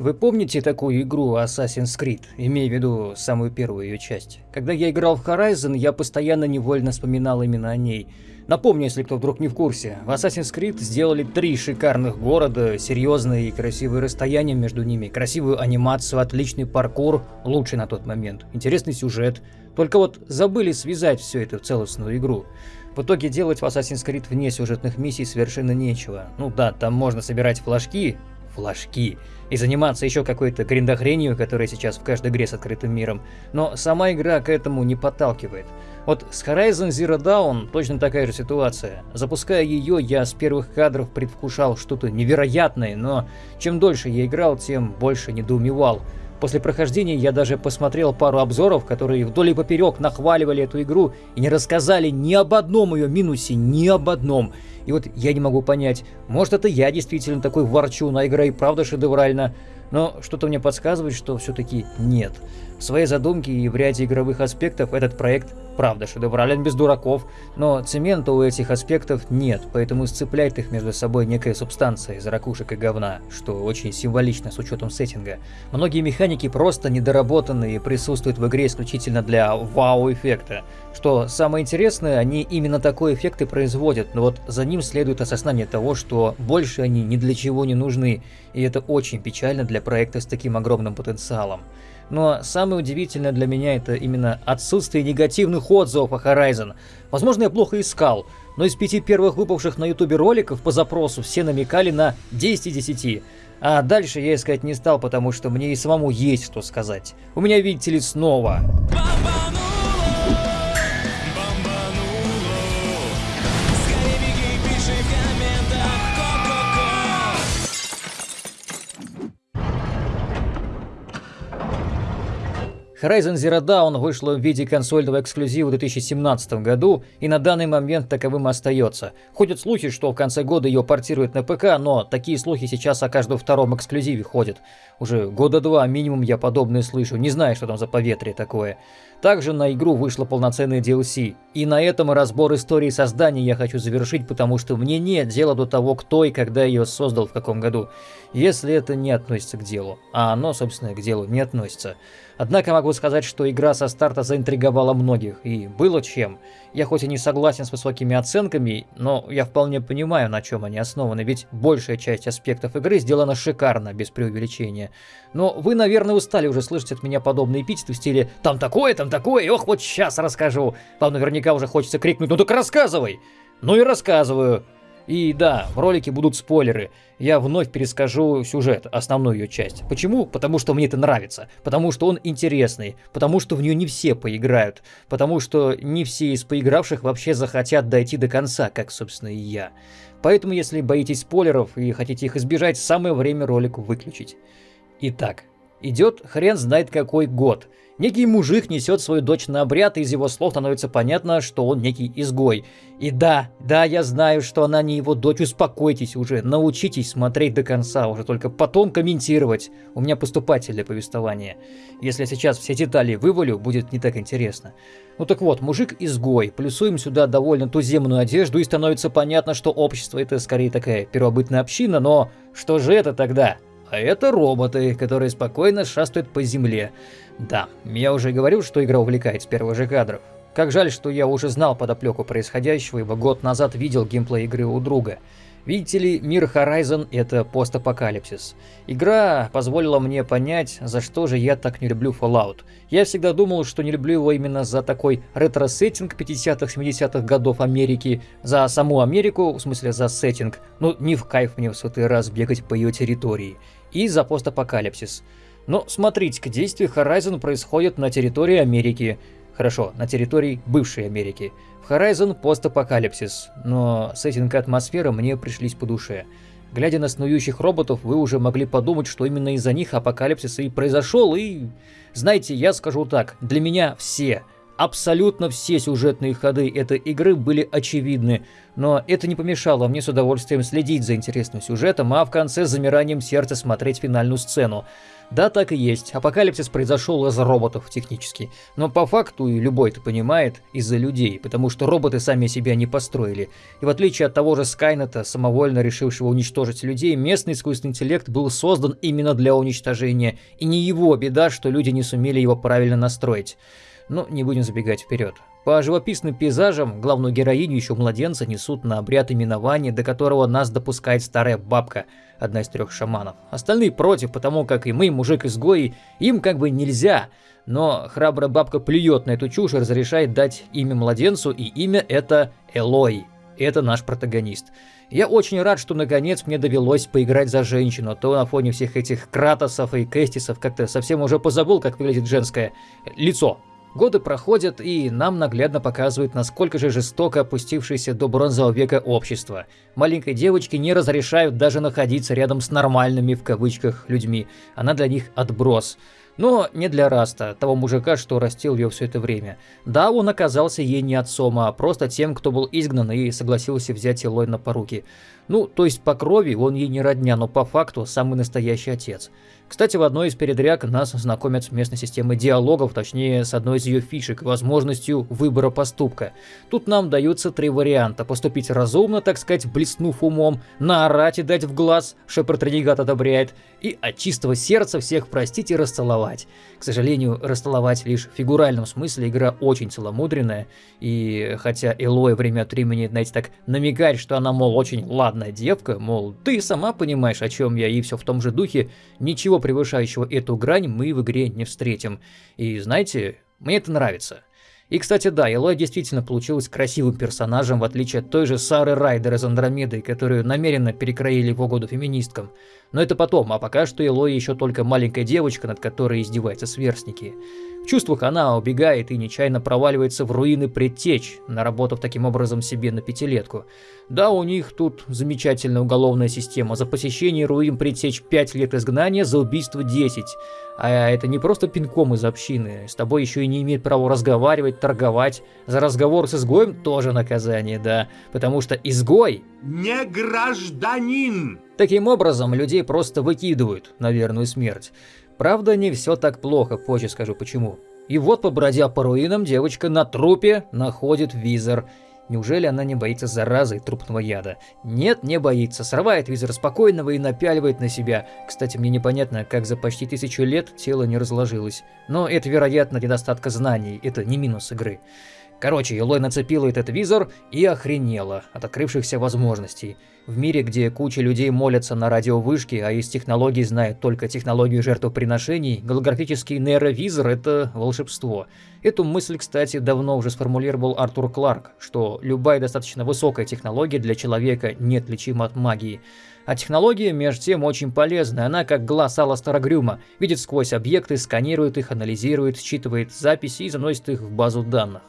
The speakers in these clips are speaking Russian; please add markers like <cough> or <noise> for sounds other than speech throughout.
Вы помните такую игру Assassin's Creed, имея в виду самую первую ее часть? Когда я играл в Horizon, я постоянно невольно вспоминал именно о ней. Напомню, если кто вдруг не в курсе, в Assassin's Creed сделали три шикарных города, серьезные и красивые расстояния между ними, красивую анимацию, отличный паркур, лучший на тот момент, интересный сюжет. Только вот забыли связать все это в целостную игру. В итоге делать в Assassin's Creed вне сюжетных миссий совершенно нечего. Ну да, там можно собирать флажки, флажки, и заниматься еще какой-то гриндохренью, которая сейчас в каждой игре с открытым миром, но сама игра к этому не подталкивает. Вот с Horizon Zero Dawn точно такая же ситуация. Запуская ее, я с первых кадров предвкушал что-то невероятное, но чем дольше я играл, тем больше недоумевал. После прохождения я даже посмотрел пару обзоров, которые вдоль и поперек нахваливали эту игру и не рассказали ни об одном ее минусе, ни об одном. И вот я не могу понять, может это я действительно такой ворчун, а игра и правда шедевральна, но что-то мне подсказывает, что все-таки нет. В своей задумке и в ряде игровых аспектов этот проект правда шедеврален без дураков, но цемента у этих аспектов нет, поэтому сцепляет их между собой некая субстанция из ракушек и говна, что очень символично с учетом сеттинга. Многие механики просто недоработаны и присутствуют в игре исключительно для вау-эффекта. Что самое интересное, они именно такой эффект и производят, но вот за ним следует осознание того, что больше они ни для чего не нужны, и это очень печально для проекта с таким огромным потенциалом. Но самое удивительное для меня это именно отсутствие негативных отзывов о Horizon. Возможно, я плохо искал, но из пяти первых выпавших на ютубе роликов по запросу все намекали на 10 из 10. А дальше я искать не стал, потому что мне и самому есть что сказать. У меня, видите ли, снова... Horizon Zero Dawn вышла в виде консольного эксклюзива в 2017 году и на данный момент таковым остается. Ходят слухи, что в конце года ее портируют на ПК, но такие слухи сейчас о каждом втором эксклюзиве ходят. Уже года два минимум я подобное слышу, не знаю, что там за поветрие такое. Также на игру вышло полноценное DLC. И на этом разбор истории создания я хочу завершить, потому что мне нет дела до того, кто и когда ее создал в каком году, если это не относится к делу. А оно, собственно, к делу не относится. Однако могу сказать, что игра со старта заинтриговала многих, и было чем. Я хоть и не согласен с высокими оценками, но я вполне понимаю, на чем они основаны, ведь большая часть аспектов игры сделана шикарно, без преувеличения. Но вы, наверное, устали уже слышать от меня подобные эпитеты в стиле «там такое, там такое, ох, вот сейчас расскажу». Вам наверняка уже хочется крикнуть «ну так рассказывай!» Ну и рассказываю. И да, в ролике будут спойлеры. Я вновь перескажу сюжет, основную ее часть. Почему? Потому что мне это нравится. Потому что он интересный. Потому что в нее не все поиграют. Потому что не все из поигравших вообще захотят дойти до конца, как, собственно, и я. Поэтому, если боитесь спойлеров и хотите их избежать, самое время ролик выключить. Итак, идет хрен знает какой год. Некий мужик несет свою дочь на обряд, и из его слов становится понятно, что он некий изгой. И да, да, я знаю, что она не его дочь, успокойтесь уже, научитесь смотреть до конца, уже только потом комментировать. У меня поступательное повествование. Если сейчас все детали вывалю, будет не так интересно. Ну так вот, мужик изгой, плюсуем сюда довольно туземную одежду, и становится понятно, что общество это скорее такая первобытная община, но что же это тогда? А это роботы, которые спокойно шастают по земле. Да, я уже говорил, что игра увлекает с первых же кадров. Как жаль, что я уже знал подоплеку происходящего, ибо год назад видел геймплей игры у друга. Видите ли, мир Horizon — это постапокалипсис. Игра позволила мне понять, за что же я так не люблю Fallout. Я всегда думал, что не люблю его именно за такой ретро-сеттинг 50-70-х годов Америки, за саму Америку, в смысле за сеттинг, ну не в кайф мне в сотый раз бегать по ее территории, и за постапокалипсис. Но смотрите-ка, действие Horizon происходит на территории Америки. Хорошо, на территории бывшей Америки. В Horizon постапокалипсис, но сеттинг и атмосфера мне пришлись по душе. Глядя на снующих роботов, вы уже могли подумать, что именно из-за них апокалипсис и произошел, и... Знаете, я скажу так, для меня все, абсолютно все сюжетные ходы этой игры были очевидны, но это не помешало мне с удовольствием следить за интересным сюжетом, а в конце с замиранием сердца смотреть финальную сцену. Да, так и есть. Апокалипсис произошел из роботов технически. Но по факту и любой это понимает из-за людей, потому что роботы сами себя не построили. И в отличие от того же Скайнета, самовольно решившего уничтожить людей, местный искусственный интеллект был создан именно для уничтожения. И не его беда, что люди не сумели его правильно настроить. Но не будем забегать вперед. По живописным пейзажам главную героиню еще младенца несут на обряд именования, до которого нас допускает старая бабка, одна из трех шаманов. Остальные против, потому как и мы, мужик-изгой, им как бы нельзя. Но храбрая бабка плюет на эту чушь и разрешает дать имя младенцу, и имя это Элой. Это наш протагонист. Я очень рад, что наконец мне довелось поиграть за женщину, а то на фоне всех этих кратосов и кэстисов как-то совсем уже позабыл, как выглядит женское лицо. Годы проходят, и нам наглядно показывают, насколько же жестоко опустившееся до бронзового века общество. Маленькой девочке не разрешают даже находиться рядом с нормальными, в кавычках, людьми. Она для них отброс. Но не для Раста, того мужика, что растил ее все это время. Да, он оказался ей не отцом, а просто тем, кто был изгнан и согласился взять Элой на поруки. Ну, то есть по крови он ей не родня, но по факту самый настоящий отец. Кстати, в одной из передряг нас знакомят с местной системой диалогов, точнее с одной из ее фишек, возможностью выбора поступка. Тут нам даются три варианта. Поступить разумно, так сказать, блеснув умом, наорать и дать в глаз, Шепард Ренегат одобряет, и от чистого сердца всех простить и расцеловать. К сожалению, расцеловать лишь в фигуральном смысле игра очень целомудренная, и хотя Элоя время от времени, знаете, так намекает, что она, мол, очень ладная девка, мол, ты сама понимаешь, о чем я, и все в том же духе, ничего превышающего эту грань мы в игре не встретим. И знаете, мне это нравится. И, кстати, да, Элой действительно получилась красивым персонажем, в отличие от той же Сары Райдер из Андромеды, которую намеренно перекроили в угоду феминисткам. Но это потом, а пока что Элой еще только маленькая девочка, над которой издеваются сверстники. В чувствах она убегает и нечаянно проваливается в руины предтеч, наработав таким образом себе на пятилетку. Да, у них тут замечательная уголовная система. За посещение руин предтеч 5 лет изгнания, за убийство 10. А это не просто пинком из общины. С тобой еще и не имеет права разговаривать, торговать. За разговор с изгоем тоже наказание, да. Потому что изгой... Не гражданин! Таким образом, людей просто выкидывают на верную смерть. Правда, не все так плохо, позже скажу почему. И вот, побродя по руинам, девочка на трупе находит визор. Неужели она не боится заразы и трупного яда? Нет, не боится. Срывает визор спокойного и напяливает на себя. Кстати, мне непонятно, как за почти тысячу лет тело не разложилось. Но это, вероятно, недостатка знаний. Это не минус игры. Короче, Елой нацепила этот визор и охренела от открывшихся возможностей. В мире, где куча людей молятся на радиовышке, а из технологий знает только технологию жертвоприношений, голографический нейровизор – это волшебство. Эту мысль, кстати, давно уже сформулировал Артур Кларк, что любая достаточно высокая технология для человека неотличима от магии. А технология, между тем, очень полезная. Она, как глаз Аластера Грюма, видит сквозь объекты, сканирует их, анализирует, считывает записи и заносит их в базу данных.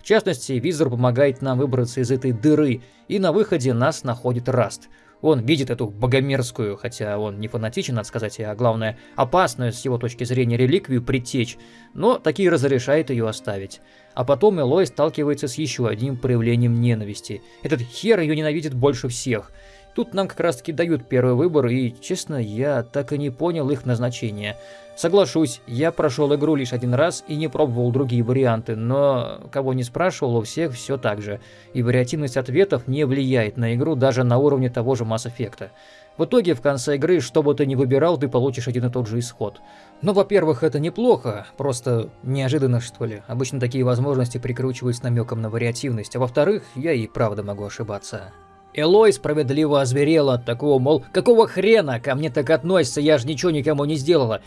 В частности, визор помогает нам выбраться из этой дыры, и на выходе нас находит Раст. Он видит эту богомерзкую, хотя он не фанатичен, надо сказать, а главное, опасную с его точки зрения реликвию притечь, но таки разрешает ее оставить. А потом Элой сталкивается с еще одним проявлением ненависти. Этот хер ее ненавидит больше всех. Тут нам как раз таки дают первый выбор, и, честно, я так и не понял их назначения. Соглашусь, я прошел игру лишь один раз и не пробовал другие варианты, но кого не спрашивал, у всех все так же, и вариативность ответов не влияет на игру даже на уровне того же Mass Effect. В итоге, в конце игры, что бы ты ни выбирал, ты получишь один и тот же исход. Но, во-первых, это неплохо, просто неожиданно, что ли. Обычно такие возможности прикручивают с намеком на вариативность, а во-вторых, я и правда могу ошибаться. Элой справедливо озверела от такого, мол, какого хрена ко мне так относится, я же ничего никому не сделала.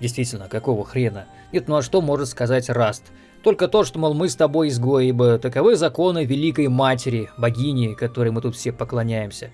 Действительно, какого хрена? Нет, ну а что может сказать Раст? Только то, что, мол, мы с тобой изгои, ибо таковы законы Великой Матери, богини, которой мы тут все поклоняемся.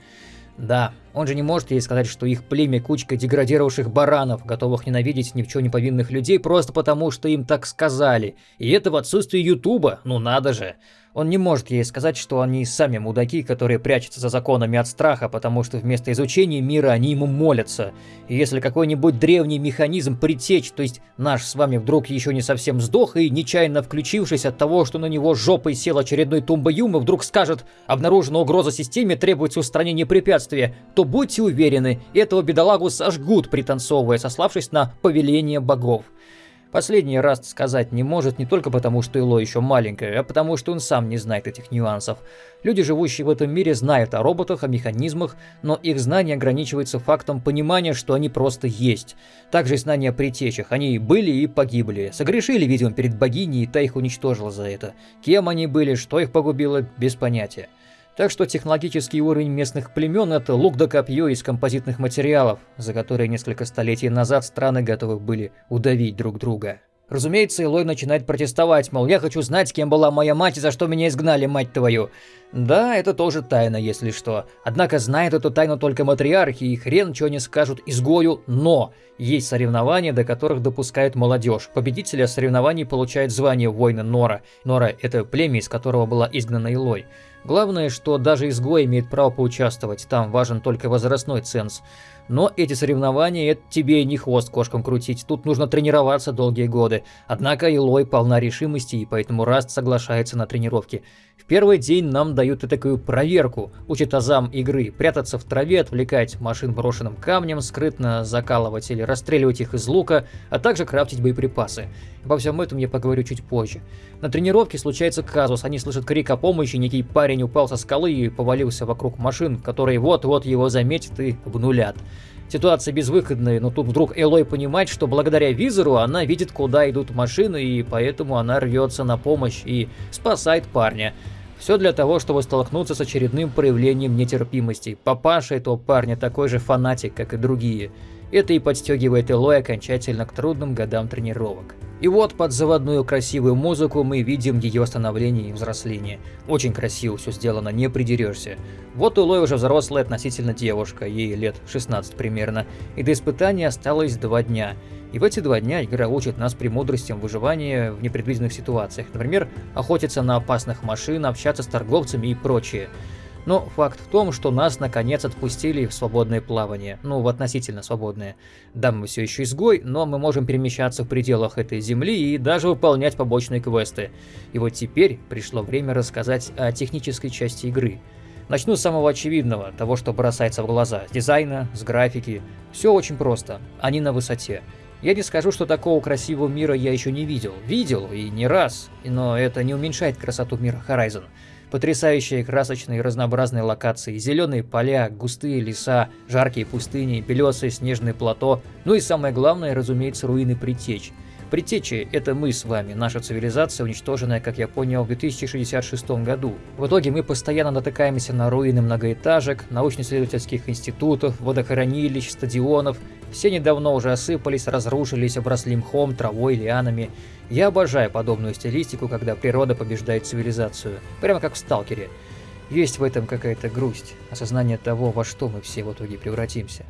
Да, он же не может ей сказать, что их племя кучка деградировавших баранов, готовых ненавидеть ни в чем не повинных людей просто потому, что им так сказали. И это в отсутствии Ютуба, ну надо же. Он не может ей сказать, что они сами мудаки, которые прячутся за законами от страха, потому что вместо изучения мира они ему молятся. И если какой-нибудь древний механизм притечь, то есть наш с вами вдруг еще не совсем сдох и, нечаянно включившись от того, что на него жопой сел очередной тумба Юма, вдруг скажет «Обнаружена угроза системе, требуется устранение препятствия», то будьте уверены, этого бедолагу сожгут, пританцовывая, сославшись на повеление богов. Последний раз сказать не может не только потому, что Ило еще маленькая, а потому, что он сам не знает этих нюансов. Люди, живущие в этом мире, знают о роботах, о механизмах, но их знание ограничивается фактом понимания, что они просто есть. Также и знания о притечах. Они были и погибли. Согрешили, видимо, перед богиней, и та их уничтожила за это. Кем они были, что их погубило, без понятия. Так что технологический уровень местных племен – это лук да копье из композитных материалов, за которые несколько столетий назад страны готовы были удавить друг друга. Разумеется, Илой начинает протестовать, мол, я хочу знать, кем была моя мать и за что меня изгнали, мать твою. Да, это тоже тайна, если что. Однако знает эту тайну только матриархи, и хрен чего не скажут изгою, но есть соревнования, до которых допускает молодежь. Победителя соревнований получает звание воина Нора. Нора – это племя, из которого была изгнана Илой. Главное, что даже изгой имеет право поучаствовать, там важен только возрастной ценз. Но эти соревнования – это тебе не хвост кошкам крутить, тут нужно тренироваться долгие годы. Однако Илой полна решимости, и поэтому Раст соглашается на тренировки. В первый день нам дают и такую проверку, учат азам игры, прятаться в траве, отвлекать машин брошенным камнем, скрытно закалывать или расстреливать их из лука, а также крафтить боеприпасы. Обо всем этом я поговорю чуть позже. На тренировке случается казус, они слышат крик о помощи, некий парень упал со скалы и повалился вокруг машин, которые вот-вот его заметят и обнулят. Ситуация безвыходная, но тут вдруг Элой понимает, что благодаря визору она видит, куда идут машины, и поэтому она рвется на помощь и спасает парня. Все для того, чтобы столкнуться с очередным проявлением нетерпимости. Папаша этого парня такой же фанатик, как и другие. Это и подстегивает Элой окончательно к трудным годам тренировок. И вот под заводную красивую музыку мы видим ее становление и взросление. Очень красиво все сделано, не придерешься. Вот Элой уже взрослая относительно девушка, ей лет 16 примерно, и до испытания осталось два дня. И в эти два дня игра учит нас премудростям выживания в непредвиденных ситуациях. Например, охотиться на опасных машин, общаться с торговцами и прочее. Но факт в том, что нас наконец отпустили в свободное плавание. Ну, в относительно свободное. Да, мы все еще изгой, но мы можем перемещаться в пределах этой земли и даже выполнять побочные квесты. И вот теперь пришло время рассказать о технической части игры. Начну с самого очевидного, того, что бросается в глаза. С дизайна, с графики. Все очень просто. Они на высоте. Я не скажу, что такого красивого мира я еще не видел. Видел, и не раз. Но это не уменьшает красоту мира Horizon. Потрясающие красочные разнообразные локации, зеленые поля, густые леса, жаркие пустыни, белесые снежные плато, ну и самое главное, разумеется, руины Притечь. Предтечи – это мы с вами, наша цивилизация, уничтоженная, как я понял, в 2066 году. В итоге мы постоянно натыкаемся на руины многоэтажек, научно-исследовательских институтов, водохранилищ, стадионов. Все недавно уже осыпались, разрушились, обросли мхом, травой, лианами. Я обожаю подобную стилистику, когда природа побеждает цивилизацию. Прямо как в «Сталкере». Есть в этом какая-то грусть, осознание того, во что мы все в итоге превратимся.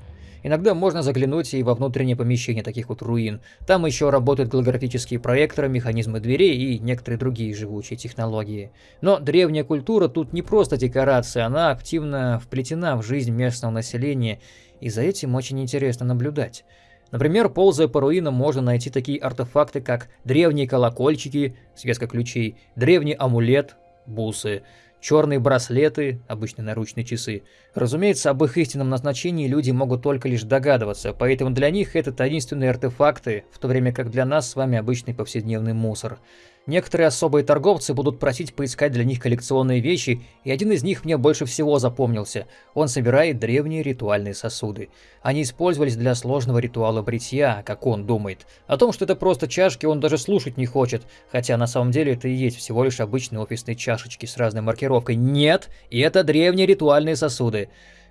Иногда можно заглянуть и во внутреннее помещение таких вот руин. Там еще работают голографические проекторы, механизмы дверей и некоторые другие живучие технологии. Но древняя культура тут не просто декорация, она активно вплетена в жизнь местного населения, и за этим очень интересно наблюдать. Например, ползая по руинам, можно найти такие артефакты, как древние колокольчики, связка ключей, древний амулет, бусы, черные браслеты, обычные наручные часы. Разумеется, об их истинном назначении люди могут только лишь догадываться, поэтому для них это таинственные артефакты, в то время как для нас с вами обычный повседневный мусор. Некоторые особые торговцы будут просить поискать для них коллекционные вещи, и один из них мне больше всего запомнился. Он собирает древние ритуальные сосуды. Они использовались для сложного ритуала бритья, как он думает. О том, что это просто чашки, он даже слушать не хочет, хотя на самом деле это и есть всего лишь обычные офисные чашечки с разной маркировкой. Нет, и это древние ритуальные сосуды.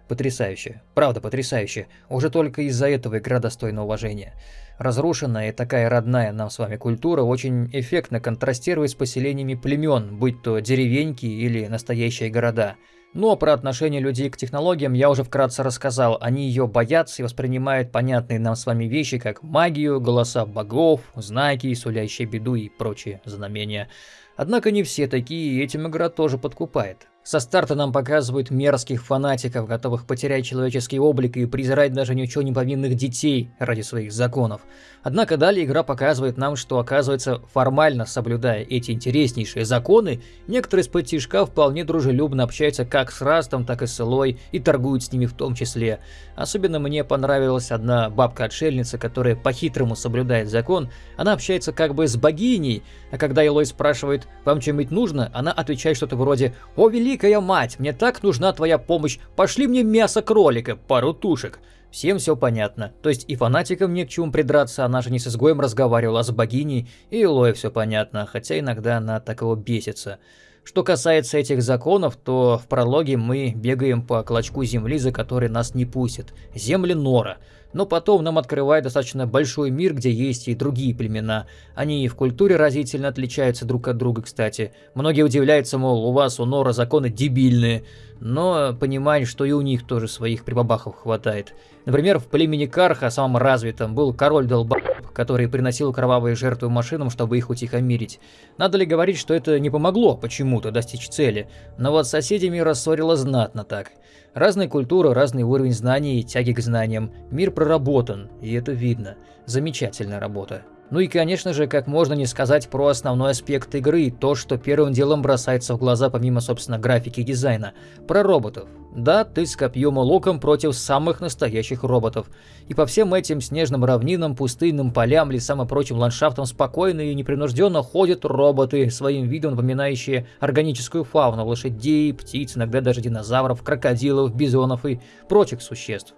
Потрясающе. Правда, потрясающе. Уже только из-за этого игра достойна уважения. Разрушенная и такая родная нам с вами культура очень эффектно контрастирует с поселениями племен, будь то деревеньки или настоящие города. Но про отношение людей к технологиям я уже вкратце рассказал. Они ее боятся и воспринимают понятные нам с вами вещи, как магию, голоса богов, знаки, сулящие беду и прочие знамения. Однако не все такие, и этим игра тоже подкупает. Со старта нам показывают мерзких фанатиков, готовых потерять человеческий облик и презирать даже ничего не повинных детей ради своих законов. Однако далее игра показывает нам, что оказывается, формально соблюдая эти интереснейшие законы, некоторые из тишка вполне дружелюбно общаются как с Растом, так и с Элой и торгуют с ними в том числе. Особенно мне понравилась одна бабка-отшельница, которая по-хитрому соблюдает закон, она общается как бы с богиней, а когда Элой спрашивает «Вам чем-нибудь нужно?», она отвечает что-то вроде «О, великий великая мать, мне так нужна твоя помощь, пошли мне мясо кролика, пару тушек. Всем все понятно. То есть и фанатикам не к чему придраться, она же не с изгоем разговаривала, а с богиней, и Илое все понятно, хотя иногда она так его бесится. Что касается этих законов, то в прологе мы бегаем по клочку земли, за который нас не пустят. Земли Нора. Но потом нам открывает достаточно большой мир, где есть и другие племена. Они и в культуре разительно отличаются друг от друга, кстати. Многие удивляются, мол, у вас у Нора законы дебильные. Но понимают, что и у них тоже своих прибабахов хватает. Например, в племени Карха, самом развитом, был король долбаб, который приносил кровавые жертвы машинам, чтобы их утихомирить. Надо ли говорить, что это не помогло почему-то достичь цели? Но вот с соседями рассорило знатно так. Разные культуры, разный уровень знаний и тяги к знаниям. Мир проработан, и это видно. Замечательная работа. Ну и, конечно же, как можно не сказать про основной аспект игры, то, что первым делом бросается в глаза помимо, собственно, графики и дизайна. Про роботов. Да, ты с копьем и луком против самых настоящих роботов. И по всем этим снежным равнинам, пустынным полям, лесам и прочим ландшафтам спокойно и непринужденно ходят роботы, своим видом напоминающие органическую фауну, лошадей, птиц, иногда даже динозавров, крокодилов, бизонов и прочих существ.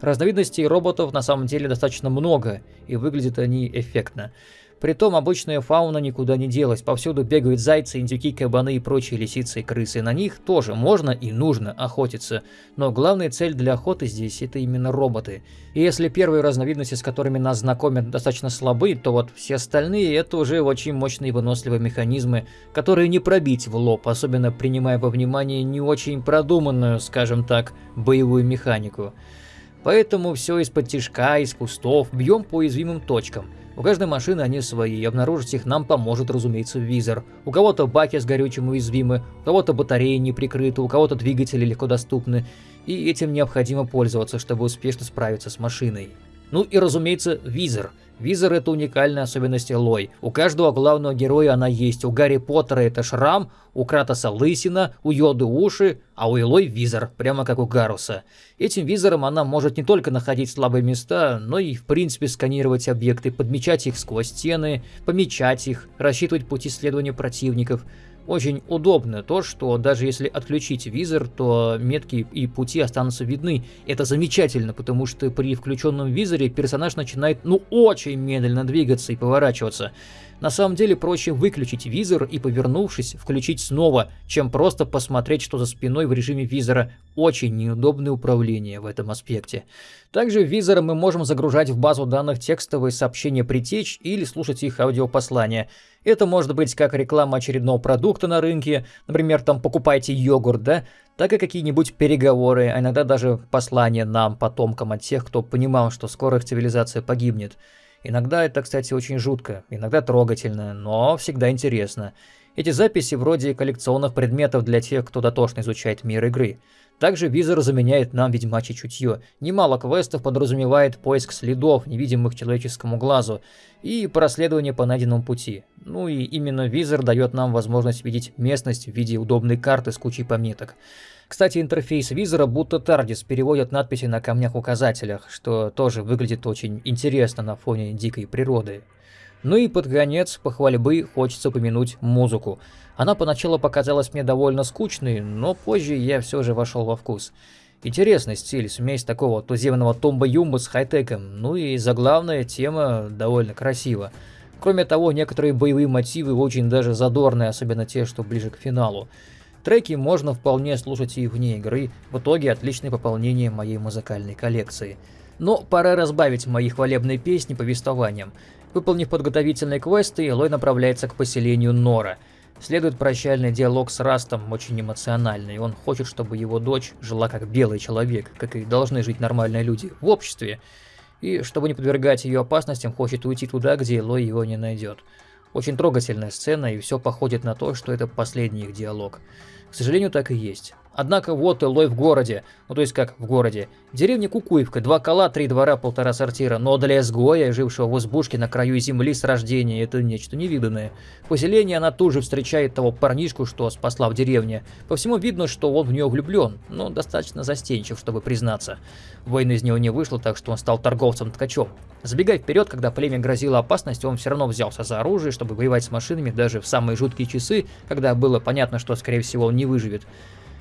Разновидностей роботов на самом деле достаточно много, и выглядят они эффектно. Притом обычная фауна никуда не делась, повсюду бегают зайцы, индюки, кабаны и прочие лисицы и крысы. На них тоже можно и нужно охотиться, но главная цель для охоты здесь это именно роботы. И если первые разновидности, с которыми нас знакомят, достаточно слабы, то вот все остальные это уже очень мощные выносливые механизмы, которые не пробить в лоб, особенно принимая во внимание не очень продуманную, скажем так, боевую механику. Поэтому все из-под тишка, из кустов, бьем по уязвимым точкам. У каждой машины они свои, и обнаружить их нам поможет, разумеется, визор. У кого-то баки с горючим уязвимы, у кого-то батареи не прикрыты, у кого-то двигатели легко доступны, и этим необходимо пользоваться, чтобы успешно справиться с машиной. Ну и разумеется, визор – Визор — это уникальная особенность Элой. У каждого главного героя она есть. У Гарри Поттера это шрам, у Кратоса лысина, у Йоды уши, а у Элой визор, прямо как у Гаруса. Этим визором она может не только находить слабые места, но и в принципе сканировать объекты, подмечать их сквозь стены, помечать их, рассчитывать пути следования противников — очень удобно то, что даже если отключить визор, то метки и пути останутся видны. Это замечательно, потому что при включенном визоре персонаж начинает ну очень медленно двигаться и поворачиваться. На самом деле проще выключить визор и, повернувшись, включить снова, чем просто посмотреть, что за спиной в режиме визора. Очень неудобное управление в этом аспекте. Также визором мы можем загружать в базу данных текстовые сообщения притечь или слушать их аудиопослания. Это может быть как реклама очередного продукта на рынке, например, там покупайте йогурт, да, так и какие-нибудь переговоры, а иногда даже послания нам, потомкам от тех, кто понимал, что скоро их цивилизация погибнет. Иногда это, кстати, очень жутко, иногда трогательно, но всегда интересно. Эти записи вроде коллекционных предметов для тех, кто дотошно изучает мир игры. Также визор заменяет нам ведьмачье чутье. Немало квестов подразумевает поиск следов, невидимых человеческому глазу, и проследование по найденному пути. Ну и именно визор дает нам возможность видеть местность в виде удобной карты с кучей пометок. Кстати, интерфейс визора будто TARDIS переводят надписи на камнях-указателях, что тоже выглядит очень интересно на фоне дикой природы. Ну и под конец похвальбы хочется упомянуть музыку. Она поначалу показалась мне довольно скучной, но позже я все же вошел во вкус. Интересный стиль, смесь такого туземного томба-юмба с хай-теком, ну и заглавная тема довольно красива. Кроме того, некоторые боевые мотивы очень даже задорные, особенно те, что ближе к финалу. Треки можно вполне слушать и вне игры, в итоге отличное пополнение моей музыкальной коллекции. Но пора разбавить мои хвалебные песни повествованием. Выполнив подготовительные квесты, Элой направляется к поселению Нора. Следует прощальный диалог с Растом, очень эмоциональный. Он хочет, чтобы его дочь жила как белый человек, как и должны жить нормальные люди, в обществе. И, чтобы не подвергать ее опасностям, хочет уйти туда, где Элой его не найдет. Очень трогательная сцена, и все походит на то, что это последний их диалог. К сожалению, так и есть. Однако вот Элой в городе. Ну то есть как в городе. Деревня Кукуевка, два кола, три двора, полтора сортира. Но для изгоя, жившего в избушке на краю земли с рождения, это нечто невиданное. В поселении она тут же встречает того парнишку, что спасла в деревне. По всему видно, что он в нее влюблен, но достаточно застенчив, чтобы признаться. Война из него не вышла, так что он стал торговцем-ткачом. Забегая вперед, когда племя грозило опасность, он все равно взялся за оружие, чтобы воевать с машинами даже в самые жуткие часы, когда было понятно, что скорее всего он не выживет.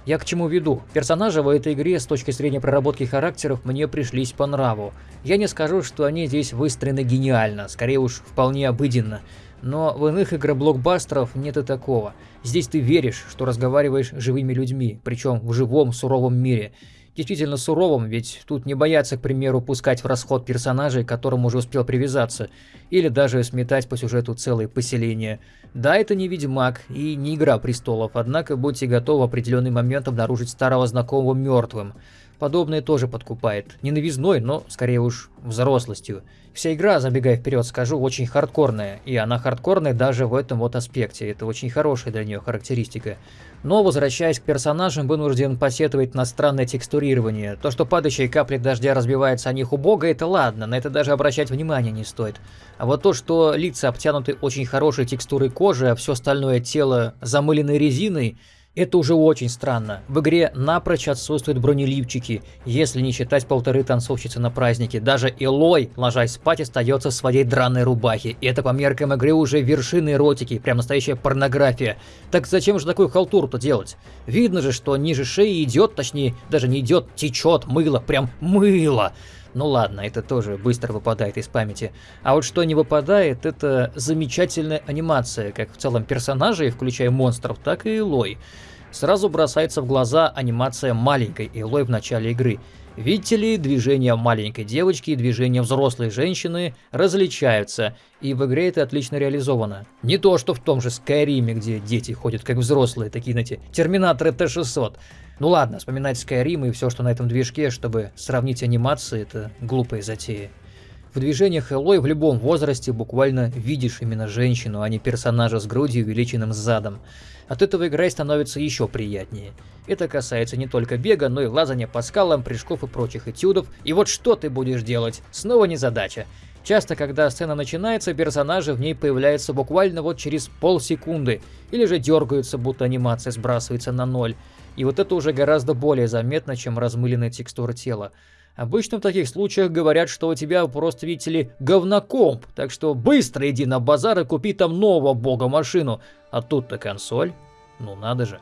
Я к чему веду? Персонажи в этой игре с точки зрения проработки характеров мне пришлись по нраву. Я не скажу, что они здесь выстроены гениально, скорее уж вполне обыденно. Но в иных игроблокбастеров нет и такого. Здесь ты веришь, что разговариваешь с живыми людьми, причем в живом суровом мире действительно суровым, ведь тут не боятся, к примеру, пускать в расход персонажей, к которым уже успел привязаться, или даже сметать по сюжету целые поселения. Да, это не Ведьмак и не Игра Престолов, однако будьте готовы в определенный момент обнаружить старого знакомого мертвым. Подобное тоже подкупает. Не новизной, но скорее уж взрослостью. Вся игра, забегая вперед, скажу, очень хардкорная, и она хардкорная даже в этом вот аспекте, это очень хорошая для нее характеристика. Но, возвращаясь к персонажам, вынужден посетовать на странное текстурирование. То, что падающие капли дождя разбиваются о них у бога, это ладно, на это даже обращать внимания не стоит. А вот то, что лица обтянуты очень хорошей текстурой кожи, а все остальное тело замыленной резиной, это уже очень странно. В игре напрочь отсутствуют бронеливчики, если не считать полторы танцовщицы на празднике. Даже Элой, ложась спать, остается в своей драной рубахе. И это по меркам игры уже вершины эротики, прям настоящая порнография. Так зачем же такую халтуру-то делать? Видно же, что ниже шеи идет, точнее, даже не идет, течет мыло, прям мыло. Ну ладно, это тоже быстро выпадает из памяти. А вот что не выпадает, это замечательная анимация, как в целом персонажей, включая монстров, так и Элой. Сразу бросается в глаза анимация маленькой Элой в начале игры. Видите ли, движения маленькой девочки и движения взрослой женщины различаются, и в игре это отлично реализовано. Не то, что в том же Скайриме, где дети ходят как взрослые, такие, знаете, терминаторы Т-600. Ну ладно, вспоминать Skyrim и все, что на этом движке, чтобы сравнить анимации, это глупая затея. В движениях Элой в любом возрасте буквально видишь именно женщину, а не персонажа с грудью и увеличенным задом. От этого игра становится еще приятнее. Это касается не только бега, но и лазания по скалам, прыжков и прочих этюдов. И вот что ты будешь делать? Снова не задача. Часто, когда сцена начинается, персонажи в ней появляются буквально вот через полсекунды, или же дергаются, будто анимация сбрасывается на ноль. И вот это уже гораздо более заметно, чем размыленная текстура тела. Обычно в таких случаях говорят, что у тебя просто, видите ли, говнокомп, так что быстро иди на базар и купи там нового бога машину. А тут-то консоль. Ну надо же.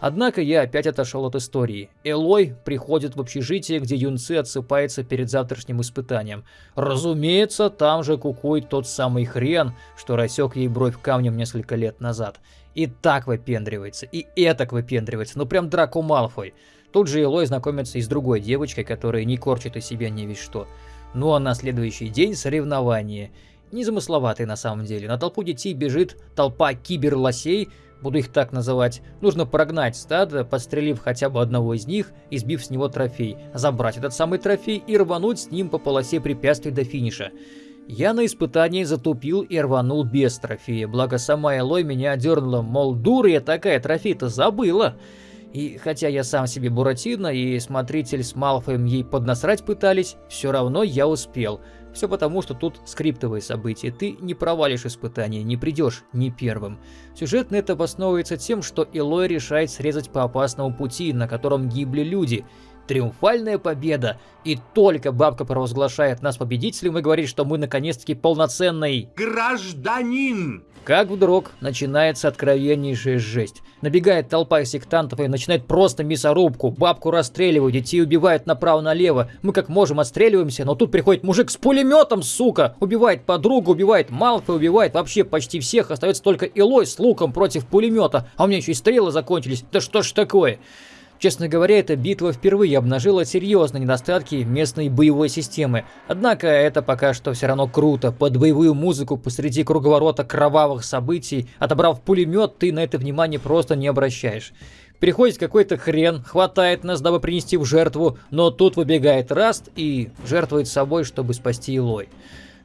Однако я опять отошел от истории. Элой приходит в общежитие, где юнцы отсыпаются перед завтрашним испытанием. Разумеется, там же кукует тот самый хрен, что рассек ей бровь камнем несколько лет назад. И так выпендривается, и этак выпендривается, ну прям Драко Малфой. Тут же Элой знакомится и с другой девочкой, которая не корчит из себя не весь что. Ну а на следующий день соревнование. Незамысловатый на самом деле. На толпу детей бежит толпа киберлосей, буду их так называть. Нужно прогнать стадо, подстрелив хотя бы одного из них и сбив с него трофей, забрать этот самый трофей и рвануть с ним по полосе препятствий до финиша. Я на испытании затупил и рванул без трофея, благо сама Элой меня дернула, мол, дура я такая, трофей-то забыла. И хотя я сам себе Буратино и смотритель с Малфоем ей поднасрать пытались, все равно я успел. Все потому, что тут скриптовые события, ты не провалишь испытание, не придешь ни первым. Сюжетно это обосновывается тем, что Элой решает срезать по опасному пути, на котором гибли люди, Триумфальная победа. И только бабка провозглашает нас победителем и говорит, что мы наконец-таки полноценный... Гражданин! Как вдруг начинается откровеннейшая жесть. Набегает толпа сектантов и начинает просто мясорубку. Бабку расстреливают, детей убивают направо-налево. Мы как можем отстреливаемся, но тут приходит мужик с пулеметом, сука. Убивает подругу, убивает Малфа, убивает вообще почти всех. Остается только Илой с луком против пулемета. А у меня еще и стрелы закончились. Да что ж такое? Честно говоря, эта битва впервые обнажила серьезные недостатки местной боевой системы. Однако это пока что все равно круто. Под боевую музыку посреди круговорота кровавых событий, отобрав пулемет, ты на это внимание просто не обращаешь. Приходит какой-то хрен, хватает нас, дабы принести в жертву, но тут выбегает Раст и жертвует собой, чтобы спасти Илой.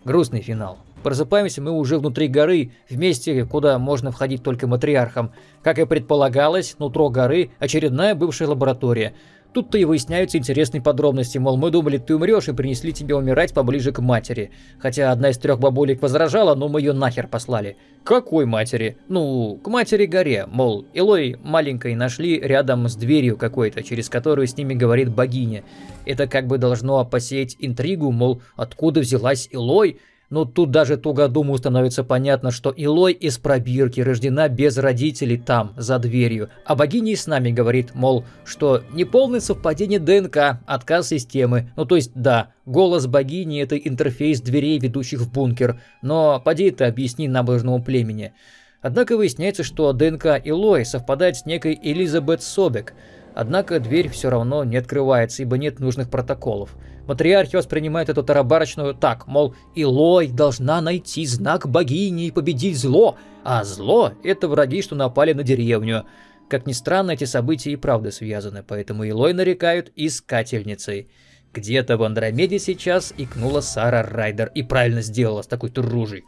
Грустный финал. Просыпаемся мы уже внутри горы, в месте, куда можно входить только матриархам. Как и предполагалось, нутро горы – очередная бывшая лаборатория – Тут-то и выясняются интересные подробности, мол, мы думали, ты умрешь и принесли тебе умирать поближе к матери. Хотя одна из трех бабулек возражала, но мы ее нахер послали. Какой матери? Ну, к матери горе, мол, Илой маленькой нашли рядом с дверью какой-то, через которую с ними говорит богиня. Это как бы должно посеять интригу, мол, откуда взялась Илой? Но тут даже тугодуму становится понятно, что Илой из пробирки рождена без родителей там, за дверью. А богиня и с нами говорит, мол, что неполное совпадение ДНК, отказ системы. Ну то есть да, голос богини это интерфейс дверей, ведущих в бункер. Но поди это объясни набожному племени. Однако выясняется, что ДНК Илой совпадает с некой Элизабет Собек. Однако дверь все равно не открывается, ибо нет нужных протоколов. Матриархи воспринимают эту тарабарочную так, мол, Илой должна найти знак богини и победить зло, а зло – это враги, что напали на деревню. Как ни странно, эти события и правда связаны, поэтому Илой нарекают искательницей. Где-то в Андромеде сейчас икнула Сара Райдер и правильно сделала с такой-то ружей.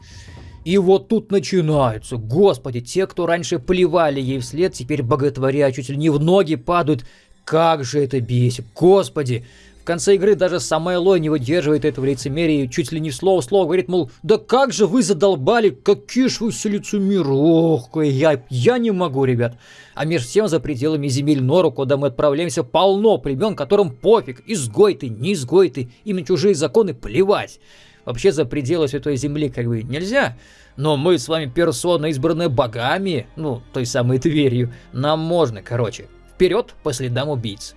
И вот тут начинаются, господи, те, кто раньше плевали ей вслед, теперь боготворя чуть ли не в ноги падают. Как же это бесит, господи! В конце игры даже сама Элой не выдерживает этого лицемерия и чуть ли не слово слово говорит, мол, да как же вы задолбали, какие ж вы все лицемеры, ох, я, я не могу, ребят. А между тем за пределами земель Нору, куда мы отправляемся, полно племен, которым пофиг, изгой ты, не изгой ты, им на чужие законы плевать. Вообще за пределы Святой Земли как бы нельзя, но мы с вами персона, избранная богами, ну, той самой дверью, нам можно, короче. Вперед по следам убийц.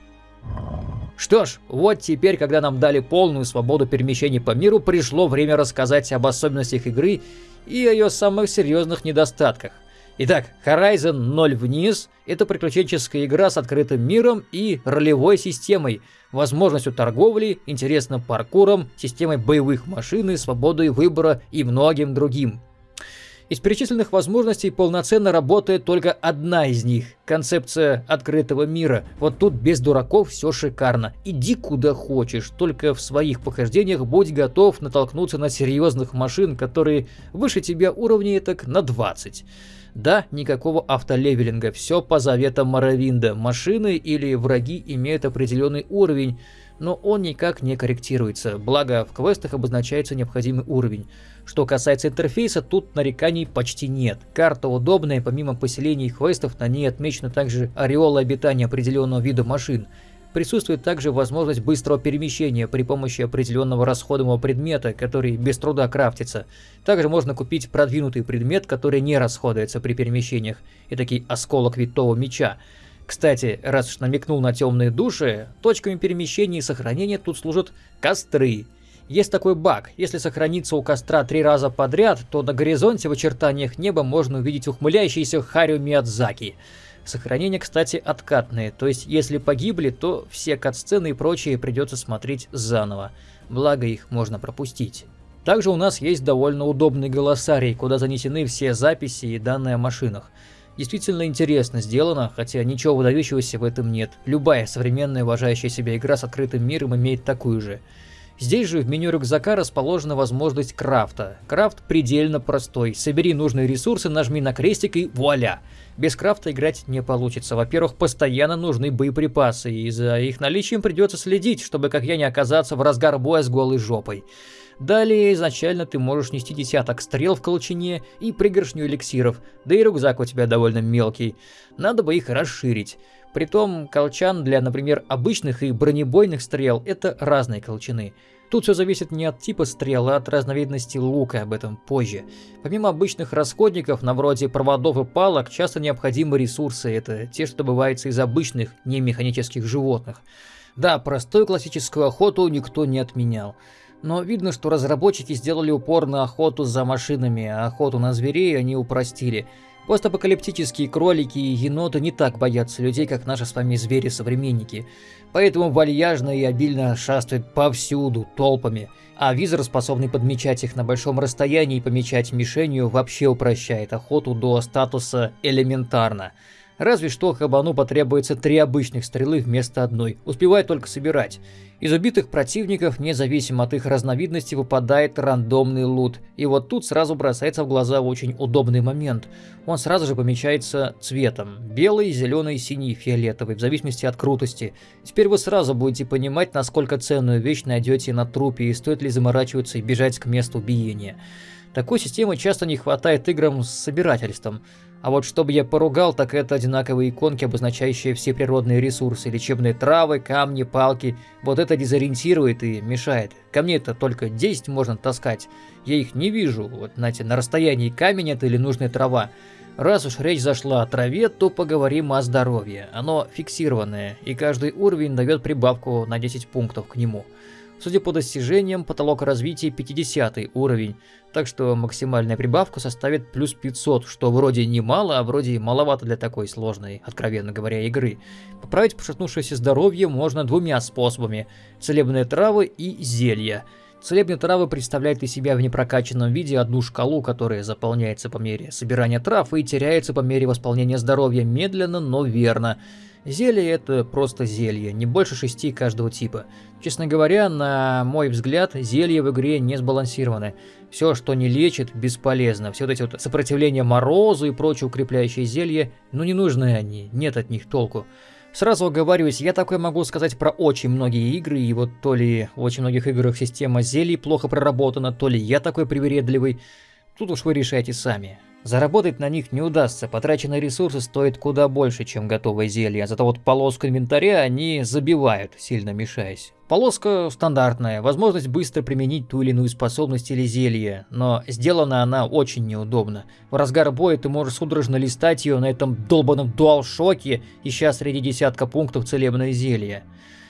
Что ж, вот теперь, когда нам дали полную свободу перемещений по миру, пришло время рассказать об особенностях игры и о ее самых серьезных недостатках. Итак, Horizon 0 вниз – это приключенческая игра с открытым миром и ролевой системой, возможностью торговли, интересным паркуром, системой боевых машин свободой выбора и многим другим. Из перечисленных возможностей полноценно работает только одна из них – концепция открытого мира. Вот тут без дураков все шикарно. Иди куда хочешь, только в своих похождениях будь готов натолкнуться на серьезных машин, которые выше тебя уровней так на 20. Да, никакого автолевелинга, все по заветам Моровинда. Машины или враги имеют определенный уровень, но он никак не корректируется, благо в квестах обозначается необходимый уровень. Что касается интерфейса, тут нареканий почти нет. Карта удобная, помимо поселений и квестов, на ней отмечена также ореола обитания определенного вида машин. Присутствует также возможность быстрого перемещения при помощи определенного расходуемого предмета, который без труда крафтится. Также можно купить продвинутый предмет, который не расходуется при перемещениях, и такой осколок витого меча. Кстати, раз уж намекнул на темные души, точками перемещения и сохранения тут служат костры. Есть такой баг, если сохраниться у костра три раза подряд, то на горизонте в очертаниях неба можно увидеть ухмыляющийся Харио Миядзаки. Сохранения, кстати, откатные, то есть если погибли, то все катсцены и прочее придется смотреть заново. Благо их можно пропустить. Также у нас есть довольно удобный голосарий, куда занесены все записи и данные о машинах. Действительно интересно сделано, хотя ничего выдающегося в этом нет. Любая современная уважающая себя игра с открытым миром имеет такую же. Здесь же в меню рюкзака расположена возможность крафта. Крафт предельно простой. Собери нужные ресурсы, нажми на крестик и вуаля! Без крафта играть не получится. Во-первых, постоянно нужны боеприпасы, и за их наличием придется следить, чтобы как я не оказаться в разгар боя с голой жопой. Далее изначально ты можешь нести десяток стрел в колчине и пригоршню эликсиров, да и рюкзак у тебя довольно мелкий. Надо бы их расширить. Притом колчан для, например, обычных и бронебойных стрел это разные колчаны. Тут все зависит не от типа стрел, а от разновидности лука, об этом позже. Помимо обычных расходников, на вроде проводов и палок, часто необходимы ресурсы, это те, что добываются из обычных, не механических животных. Да, простую классическую охоту никто не отменял. Но видно, что разработчики сделали упор на охоту за машинами, а охоту на зверей они упростили – Постапокалиптические кролики и еноты не так боятся людей, как наши с вами звери-современники. Поэтому вальяжно и обильно шастают повсюду, толпами. А визор, способный подмечать их на большом расстоянии и помечать мишенью, вообще упрощает охоту до статуса элементарно. Разве что Хабану потребуется три обычных стрелы вместо одной, успевает только собирать. Из убитых противников, независимо от их разновидности, выпадает рандомный лут. И вот тут сразу бросается в глаза очень удобный момент. Он сразу же помечается цветом. Белый, зеленый, синий, фиолетовый, в зависимости от крутости. Теперь вы сразу будете понимать, насколько ценную вещь найдете на трупе и стоит ли заморачиваться и бежать к месту убиения. Такой системы часто не хватает играм с собирательством. А вот чтобы я поругал, так это одинаковые иконки, обозначающие все природные ресурсы, лечебные травы, камни, палки. Вот это дезориентирует и мешает. Ко мне это только 10 можно таскать. Я их не вижу, вот знаете, на расстоянии камень это или нужная трава. Раз уж речь зашла о траве, то поговорим о здоровье. Оно фиксированное, и каждый уровень дает прибавку на 10 пунктов к нему. Судя по достижениям, потолок развития 50 уровень, так что максимальная прибавка составит плюс 500, что вроде немало, а вроде маловато для такой сложной, откровенно говоря, игры. Поправить пошатнувшееся здоровье можно двумя способами – целебные травы и зелья. Целебные травы представляют из себя в непрокачанном виде одну шкалу, которая заполняется по мере собирания трав и теряется по мере восполнения здоровья медленно, но верно. Зелье это просто зелье, не больше шести каждого типа. Честно говоря, на мой взгляд, зелья в игре не сбалансированы. Все, что не лечит, бесполезно. Все вот эти вот сопротивления морозу и прочие укрепляющие зелья, ну не нужны они, нет от них толку. Сразу оговариваюсь, я такое могу сказать про очень многие игры, и вот то ли в очень многих играх система зелий плохо проработана, то ли я такой привередливый. Тут уж вы решайте сами. Заработать на них не удастся, потраченные ресурсы стоят куда больше, чем готовое зелье, зато вот полоску инвентаря они забивают, сильно мешаясь. Полоска стандартная, возможность быстро применить ту или иную способность или зелье, но сделана она очень неудобно. В разгар боя ты можешь судорожно листать ее на этом долбанном дуалшоке, ища среди десятка пунктов целебное зелье.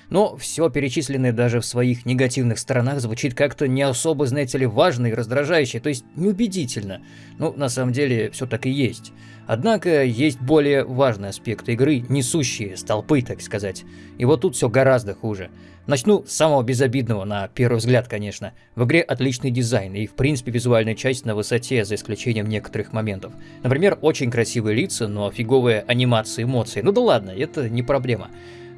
Но все перечисленное даже в своих негативных сторонах звучит как-то не особо, знаете ли, важно и раздражающе, то есть неубедительно. Ну, на самом деле, все так и есть. Однако, есть более важный аспект игры, несущие столпы, так сказать. И вот тут все гораздо хуже. Начну с самого безобидного, на первый взгляд, конечно. В игре отличный дизайн и, в принципе, визуальная часть на высоте, за исключением некоторых моментов. Например, очень красивые лица, но фиговые анимации эмоций. Ну да ладно, это не проблема.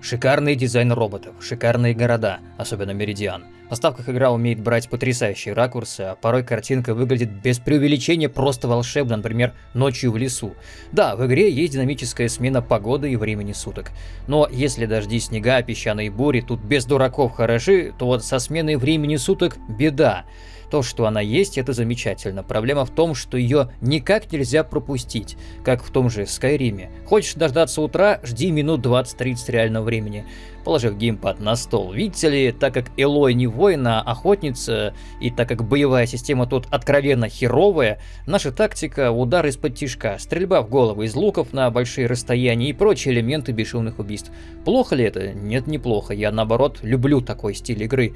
Шикарный дизайн роботов, шикарные города, особенно Меридиан. На ставках игра умеет брать потрясающие ракурсы, а порой картинка выглядит без преувеличения просто волшебно, например, ночью в лесу. Да, в игре есть динамическая смена погоды и времени суток. Но если дожди, снега, песчаные бури тут без дураков хороши, то вот со сменой времени суток беда. То, что она есть, это замечательно. Проблема в том, что ее никак нельзя пропустить, как в том же Скайриме. Хочешь дождаться утра, жди минут 20-30 реального времени положив геймпад на стол. Видите ли, так как Элой не воин, а охотница, и так как боевая система тут откровенно херовая, наша тактика – удар из-под тишка, стрельба в голову из луков на большие расстояния и прочие элементы бесшумных убийств. Плохо ли это? Нет, неплохо. Я, наоборот, люблю такой стиль игры.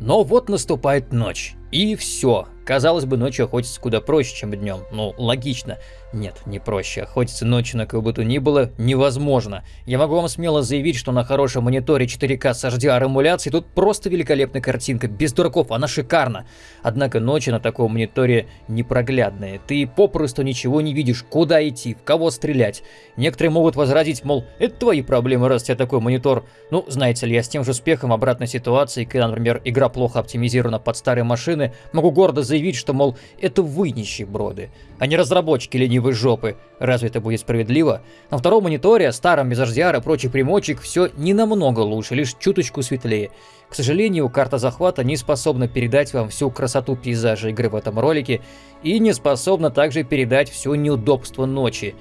Но вот наступает ночь. И все. Казалось бы, ночью охотиться куда проще, чем днем. Ну, логично. Нет, не проще. Охотиться ночью на кого бы то ни было невозможно. Я могу вам смело заявить, что на хорошем мониторе 4К с HDR эмуляцией тут просто великолепная картинка. Без дураков, она шикарна. Однако ночи на таком мониторе непроглядные. Ты попросту ничего не видишь, куда идти, в кого стрелять. Некоторые могут возразить, мол, это твои проблемы, раз у тебя такой монитор. Ну, знаете ли, я с тем же успехом обратной ситуации, когда, например, игра плохо оптимизирована под старые машины, могу гордо заявить, что, мол, это вы нищеброды, а не разработчики ленивой жопы. Разве это будет справедливо? На втором мониторе, старом без HDR и прочих примочек, все не намного лучше, лишь чуточку светлее. К сожалению, карта захвата не способна передать вам всю красоту пейзажа игры в этом ролике и не способна также передать все неудобство ночи.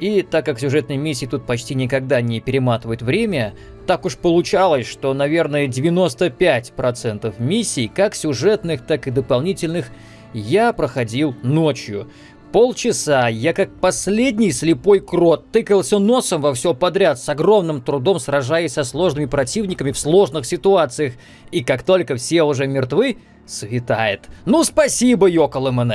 И так как сюжетные миссии тут почти никогда не перематывают время, так уж получалось, что, наверное, 95% миссий, как сюжетных, так и дополнительных, я проходил ночью. Полчаса я как последний слепой крот тыкался носом во все подряд, с огромным трудом сражаясь со сложными противниками в сложных ситуациях. И как только все уже мертвы, светает. Ну спасибо, Йокол МН.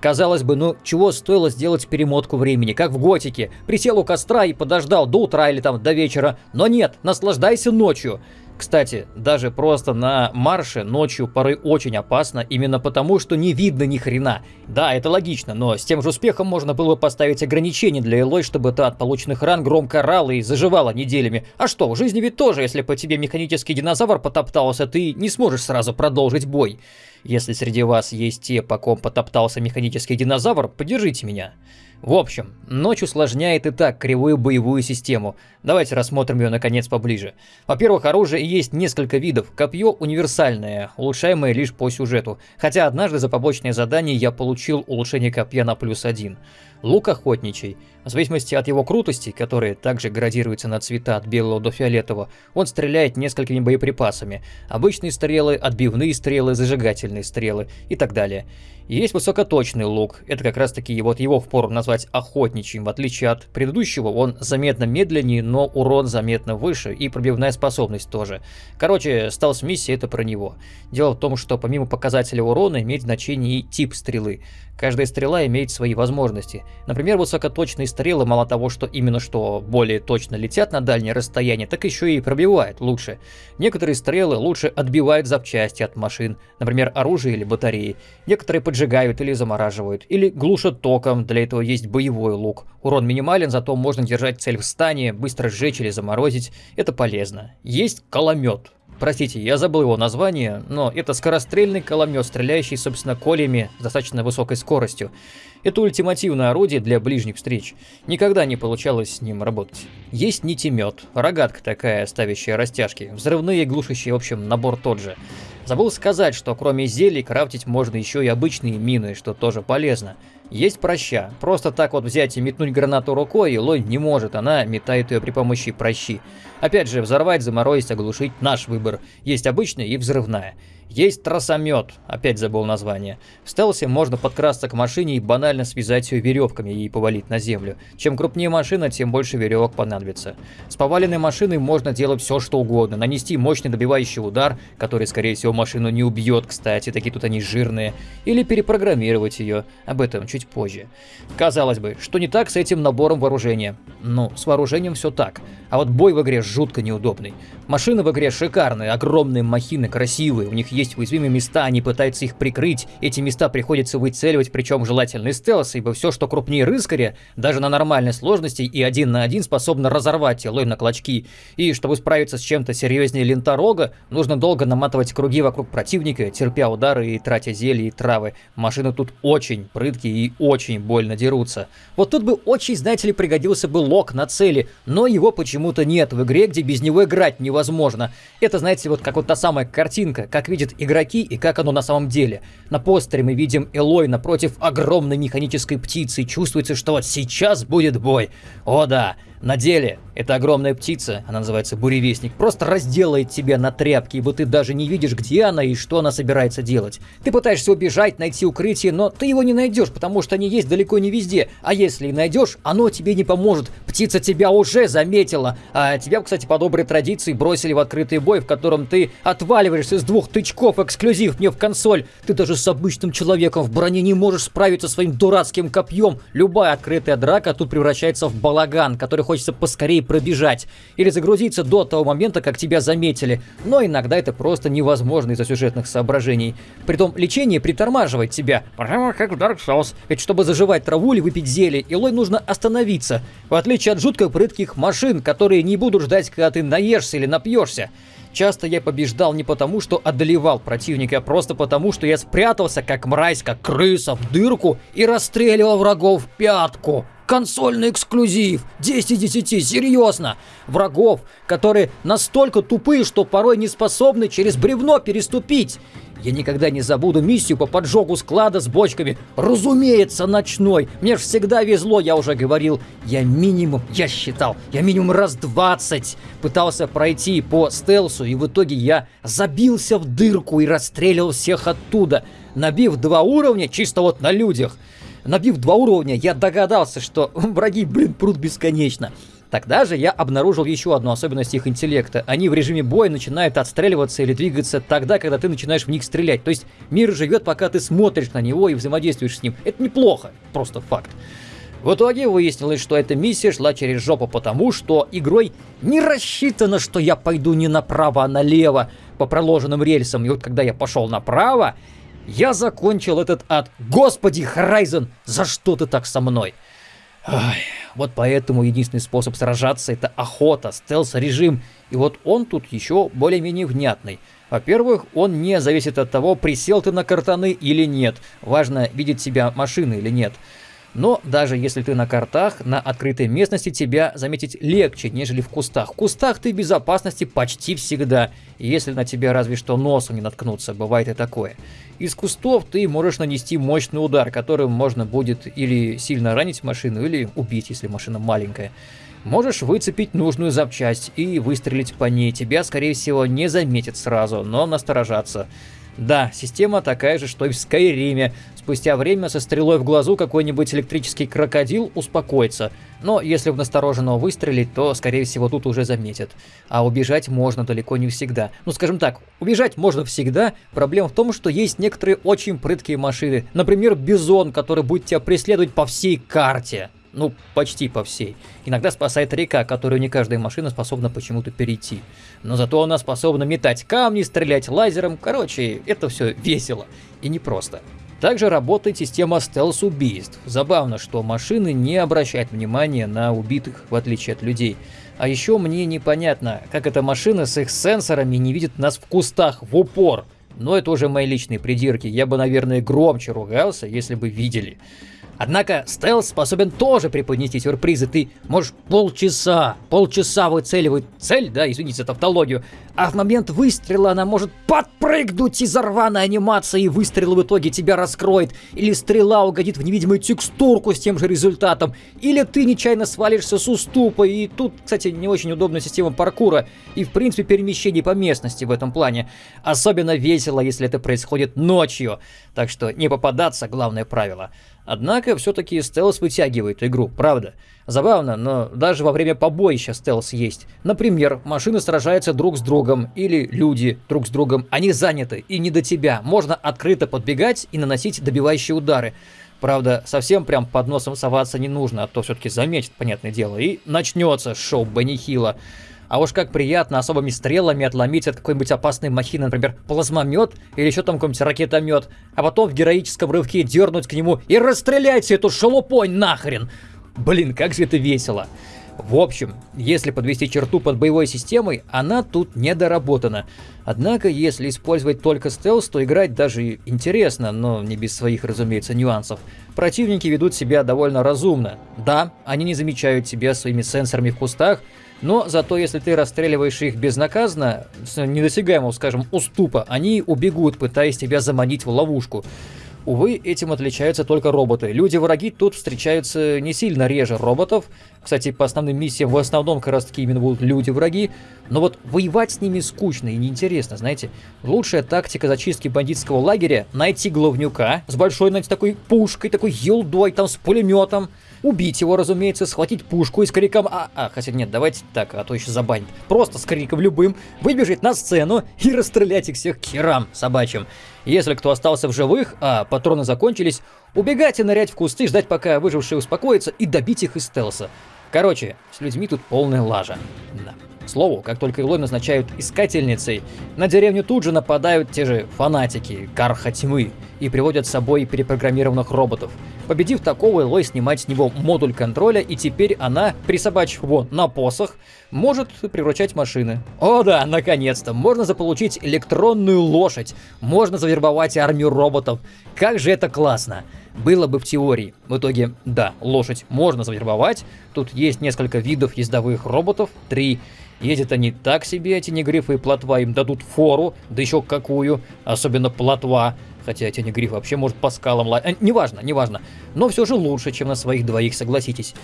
Казалось бы, ну чего стоило сделать перемотку времени, как в Готике. Присел у костра и подождал до утра или там до вечера. Но нет, наслаждайся ночью. Кстати, даже просто на марше ночью порой очень опасно, именно потому, что не видно ни хрена. Да, это логично, но с тем же успехом можно было бы поставить ограничения для Элой, чтобы та от полученных ран громко орала и заживала неделями. А что, в жизни ведь тоже, если по тебе механический динозавр потоптался, ты не сможешь сразу продолжить бой. Если среди вас есть те, по ком потоптался механический динозавр, поддержите меня. В общем, ночь усложняет и так кривую боевую систему. Давайте рассмотрим ее наконец поближе. Во-первых, оружие есть несколько видов. Копье универсальное, улучшаемое лишь по сюжету. Хотя однажды за побочное задание я получил улучшение копья на плюс один. Лук охотничий. В зависимости от его крутости, которая также градируется на цвета от белого до фиолетового, он стреляет несколькими боеприпасами. Обычные стрелы, отбивные стрелы, зажигательные стрелы и так далее. Есть высокоточный лук, это как раз таки вот его впору назвать охотничьим, в отличие от предыдущего, он заметно медленнее, но урон заметно выше и пробивная способность тоже. Короче, стелс-миссия это про него. Дело в том, что помимо показателя урона имеет значение и тип стрелы. Каждая стрела имеет свои возможности. Например, высокоточные стрелы мало того, что именно что более точно летят на дальнее расстояние, так еще и пробивают лучше. Некоторые стрелы лучше отбивают запчасти от машин, например, оружие или батареи. Некоторые поджигают или замораживают, или глушат током, для этого есть боевой лук. Урон минимален, зато можно держать цель в стане, быстро сжечь или заморозить, это полезно. Есть коломет. Простите, я забыл его название, но это скорострельный коломет, стреляющий, собственно, колями с достаточно высокой скоростью. Это ультимативное орудие для ближних встреч. Никогда не получалось с ним работать. Есть нитемет, рогатка такая, ставящая растяжки, взрывные глушащие, в общем, набор тот же. Забыл сказать, что кроме зелий крафтить можно еще и обычные мины, что тоже полезно. Есть проща. Просто так вот взять и метнуть гранату рукой, лонь не может, она метает ее при помощи прощи. Опять же, взорвать, заморозить, оглушить – наш выбор. Есть обычная и взрывная. Есть тросомет, опять забыл название. В стелсе можно подкрасться к машине и банально связать ее веревками и повалить на землю. Чем крупнее машина, тем больше веревок понадобится. С поваленной машиной можно делать все что угодно. Нанести мощный добивающий удар, который скорее всего машину не убьет, кстати, такие тут они жирные. Или перепрограммировать ее, об этом чуть позже. Казалось бы, что не так с этим набором вооружения? Ну, с вооружением все так. А вот бой в игре жутко неудобный. Машины в игре шикарные, огромные махины, красивые, у них есть уязвимые места, они пытаются их прикрыть, эти места приходится выцеливать, причем желательно из ибо все, что крупнее рыскаря, даже на нормальной сложности и один на один способно разорвать телой на клочки. И чтобы справиться с чем-то серьезнее ленторога, нужно долго наматывать круги вокруг противника, терпя удары и тратя зелья и травы. Машины тут очень прыткие и очень больно дерутся. Вот тут бы очень, знаете ли, пригодился бы лок на цели, но его почему-то нет в игре, где без него играть невозможно. Это, знаете, вот как вот та самая картинка, как видят игроки и как оно на самом деле. На постере мы видим Элой напротив огромной механической птицы, и чувствуется, что вот сейчас будет бой. О да, на деле эта огромная птица, она называется буревестник, просто разделает тебя на тряпки, ибо ты даже не видишь, где она и что она собирается делать. Ты пытаешься убежать, найти укрытие, но ты его не найдешь, потому что они есть далеко не везде. А если и найдешь, оно тебе не поможет. Птица тебя уже заметила. А тебя, кстати, по доброй традиции бросили в открытый бой, в котором ты отваливаешься с двух тычков, эксклюзив мне в консоль. Ты даже с обычным человеком в броне не можешь справиться своим дурацким копьем. Любая открытая драка тут превращается в балаган, который хочется поскорее пробежать или загрузиться до того момента, как тебя заметили, но иногда это просто невозможно из-за сюжетных соображений. Притом лечение притормаживает тебя, прямо как в Dark Souls, ведь чтобы заживать траву или выпить зелье, Илой нужно остановиться, в отличие от жутко прытких машин, которые не будут ждать, когда ты наешься или напьешься. Часто я побеждал не потому, что одолевал противника, а просто потому, что я спрятался, как мразь, как крыса, в дырку и расстреливал врагов в пятку. Консольный эксклюзив! 10 из 10, серьезно! Врагов, которые настолько тупые, что порой не способны через бревно переступить. Я никогда не забуду миссию по поджогу склада с бочками. Разумеется, ночной. Мне ж всегда везло, я уже говорил. Я минимум, я считал, я минимум раз 20 пытался пройти по стелсу, и в итоге я забился в дырку и расстреливал всех оттуда, набив два уровня чисто вот на людях. Набив два уровня, я догадался, что <laughs> враги, блин, прут бесконечно. Тогда же я обнаружил еще одну особенность их интеллекта. Они в режиме боя начинают отстреливаться или двигаться тогда, когда ты начинаешь в них стрелять. То есть мир живет, пока ты смотришь на него и взаимодействуешь с ним. Это неплохо, просто факт. В итоге выяснилось, что эта миссия шла через жопу потому, что игрой не рассчитано, что я пойду не направо, а налево по проложенным рельсам. И вот когда я пошел направо, я закончил этот ад. Господи, Horizon, за что ты так со мной? Ай, вот поэтому единственный способ сражаться это охота, стелс-режим. И вот он тут еще более-менее внятный. Во-первых, он не зависит от того, присел ты на картаны или нет. Важно, видит себя машина или нет. Но даже если ты на картах, на открытой местности тебя заметить легче, нежели в кустах. В кустах ты в безопасности почти всегда, если на тебя разве что носом не наткнуться, бывает и такое. Из кустов ты можешь нанести мощный удар, которым можно будет или сильно ранить машину, или убить, если машина маленькая. Можешь выцепить нужную запчасть и выстрелить по ней. Тебя, скорее всего, не заметят сразу, но насторожаться. Да, система такая же, что и в Скайриме. Спустя время со стрелой в глазу какой-нибудь электрический крокодил успокоится. Но если в настороженного выстрелить, то, скорее всего, тут уже заметят. А убежать можно далеко не всегда. Ну, скажем так, убежать можно всегда. Проблема в том, что есть некоторые очень прыткие машины. Например, Бизон, который будет тебя преследовать по всей карте. Ну, почти по всей. Иногда спасает река, которую не каждая машина способна почему-то перейти. Но зато она способна метать камни, стрелять лазером. Короче, это все весело и непросто. Также работает система стелс-убийств. Забавно, что машины не обращают внимания на убитых, в отличие от людей. А еще мне непонятно, как эта машина с их сенсорами не видит нас в кустах в упор. Но это уже мои личные придирки. Я бы, наверное, громче ругался, если бы видели. Однако стелс способен тоже преподнести сюрпризы. Ты можешь полчаса, полчаса выцеливать цель, да, извините за тавтологию, а в момент выстрела она может подпрыгнуть из-за рваной анимации, и выстрел в итоге тебя раскроет. Или стрела угодит в невидимую текстурку с тем же результатом. Или ты нечаянно свалишься с уступа. И тут, кстати, не очень удобная система паркура и, в принципе, перемещений по местности в этом плане. Особенно весело, если это происходит ночью. Так что не попадаться – главное правило. Однако, все-таки стелс вытягивает игру, правда. Забавно, но даже во время побоища стелс есть. Например, машины сражаются друг с другом, или люди друг с другом. Они заняты, и не до тебя. Можно открыто подбегать и наносить добивающие удары. Правда, совсем прям под носом соваться не нужно, а то все-таки заметит, понятное дело, и начнется шоу Бенни Хилла. А уж как приятно особыми стрелами отломить от какой-нибудь опасной махины, например, плазмомет или еще там какой-нибудь ракетомет, а потом в героическом рывке дернуть к нему и расстрелять эту шелупонь нахрен. Блин, как же это весело. В общем, если подвести черту под боевой системой, она тут недоработана. Однако, если использовать только стелс, то играть даже интересно, но не без своих, разумеется, нюансов. Противники ведут себя довольно разумно. Да, они не замечают тебя своими сенсорами в кустах, но зато если ты расстреливаешь их безнаказанно, с недосягаемого, скажем, уступа, они убегут, пытаясь тебя заманить в ловушку. Увы, этим отличаются только роботы. Люди-враги тут встречаются не сильно реже роботов. Кстати, по основным миссиям в основном как раз таки именно будут люди-враги. Но вот воевать с ними скучно и неинтересно, знаете. Лучшая тактика зачистки бандитского лагеря – найти главнюка с большой, знаете, такой пушкой, такой елдой, там, с пулеметом. Убить его, разумеется, схватить пушку и с криком «А, а, хотя нет, давайте так, а то еще забанит». Просто с криком любым выбежать на сцену и расстрелять их всех к херам собачьим. Если кто остался в живых, а патроны закончились, убегать и нырять в кусты, ждать пока выжившие успокоятся и добить их из стелса. Короче, с людьми тут полная лажа. Да. Слову, как только Илой назначают искательницей, на деревню тут же нападают те же фанатики, Карха Тьмы, и приводят с собой перепрограммированных роботов. Победив такого, Элой снимает с него модуль контроля, и теперь она, присобачив его на посох, может превращать машины. О да, наконец-то, можно заполучить электронную лошадь, можно завербовать армию роботов. Как же это классно! Было бы в теории. В итоге, да, лошадь можно завербовать. Тут есть несколько видов ездовых роботов, три. Ездят они так себе, эти негрифы и плотва, им дадут фору, да еще какую, особенно плотва. Хотя Тенегриф вообще может по скалам лазить. Э, неважно, неважно. Но все же лучше, чем на своих двоих, согласитесь.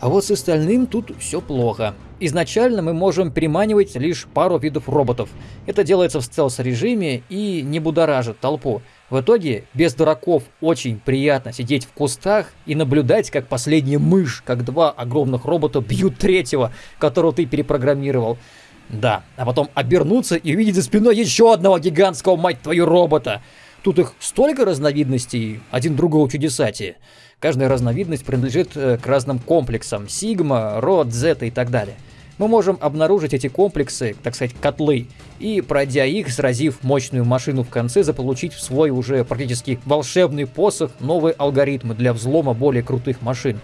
А вот с остальным тут все плохо. Изначально мы можем приманивать лишь пару видов роботов. Это делается в стелс-режиме и не будоражит толпу. В итоге, без дураков очень приятно сидеть в кустах и наблюдать, как последняя мышь, как два огромных робота бьют третьего, которого ты перепрограммировал. Да, а потом обернуться и увидеть за спиной еще одного гигантского, мать твою, робота. Тут их столько разновидностей, один другого чудесатие. Каждая разновидность принадлежит э, к разным комплексам, сигма, род, зета и так далее. Мы можем обнаружить эти комплексы, так сказать, котлы, и, пройдя их, сразив мощную машину в конце, заполучить в свой уже практически волшебный посох новые алгоритмы для взлома более крутых машин.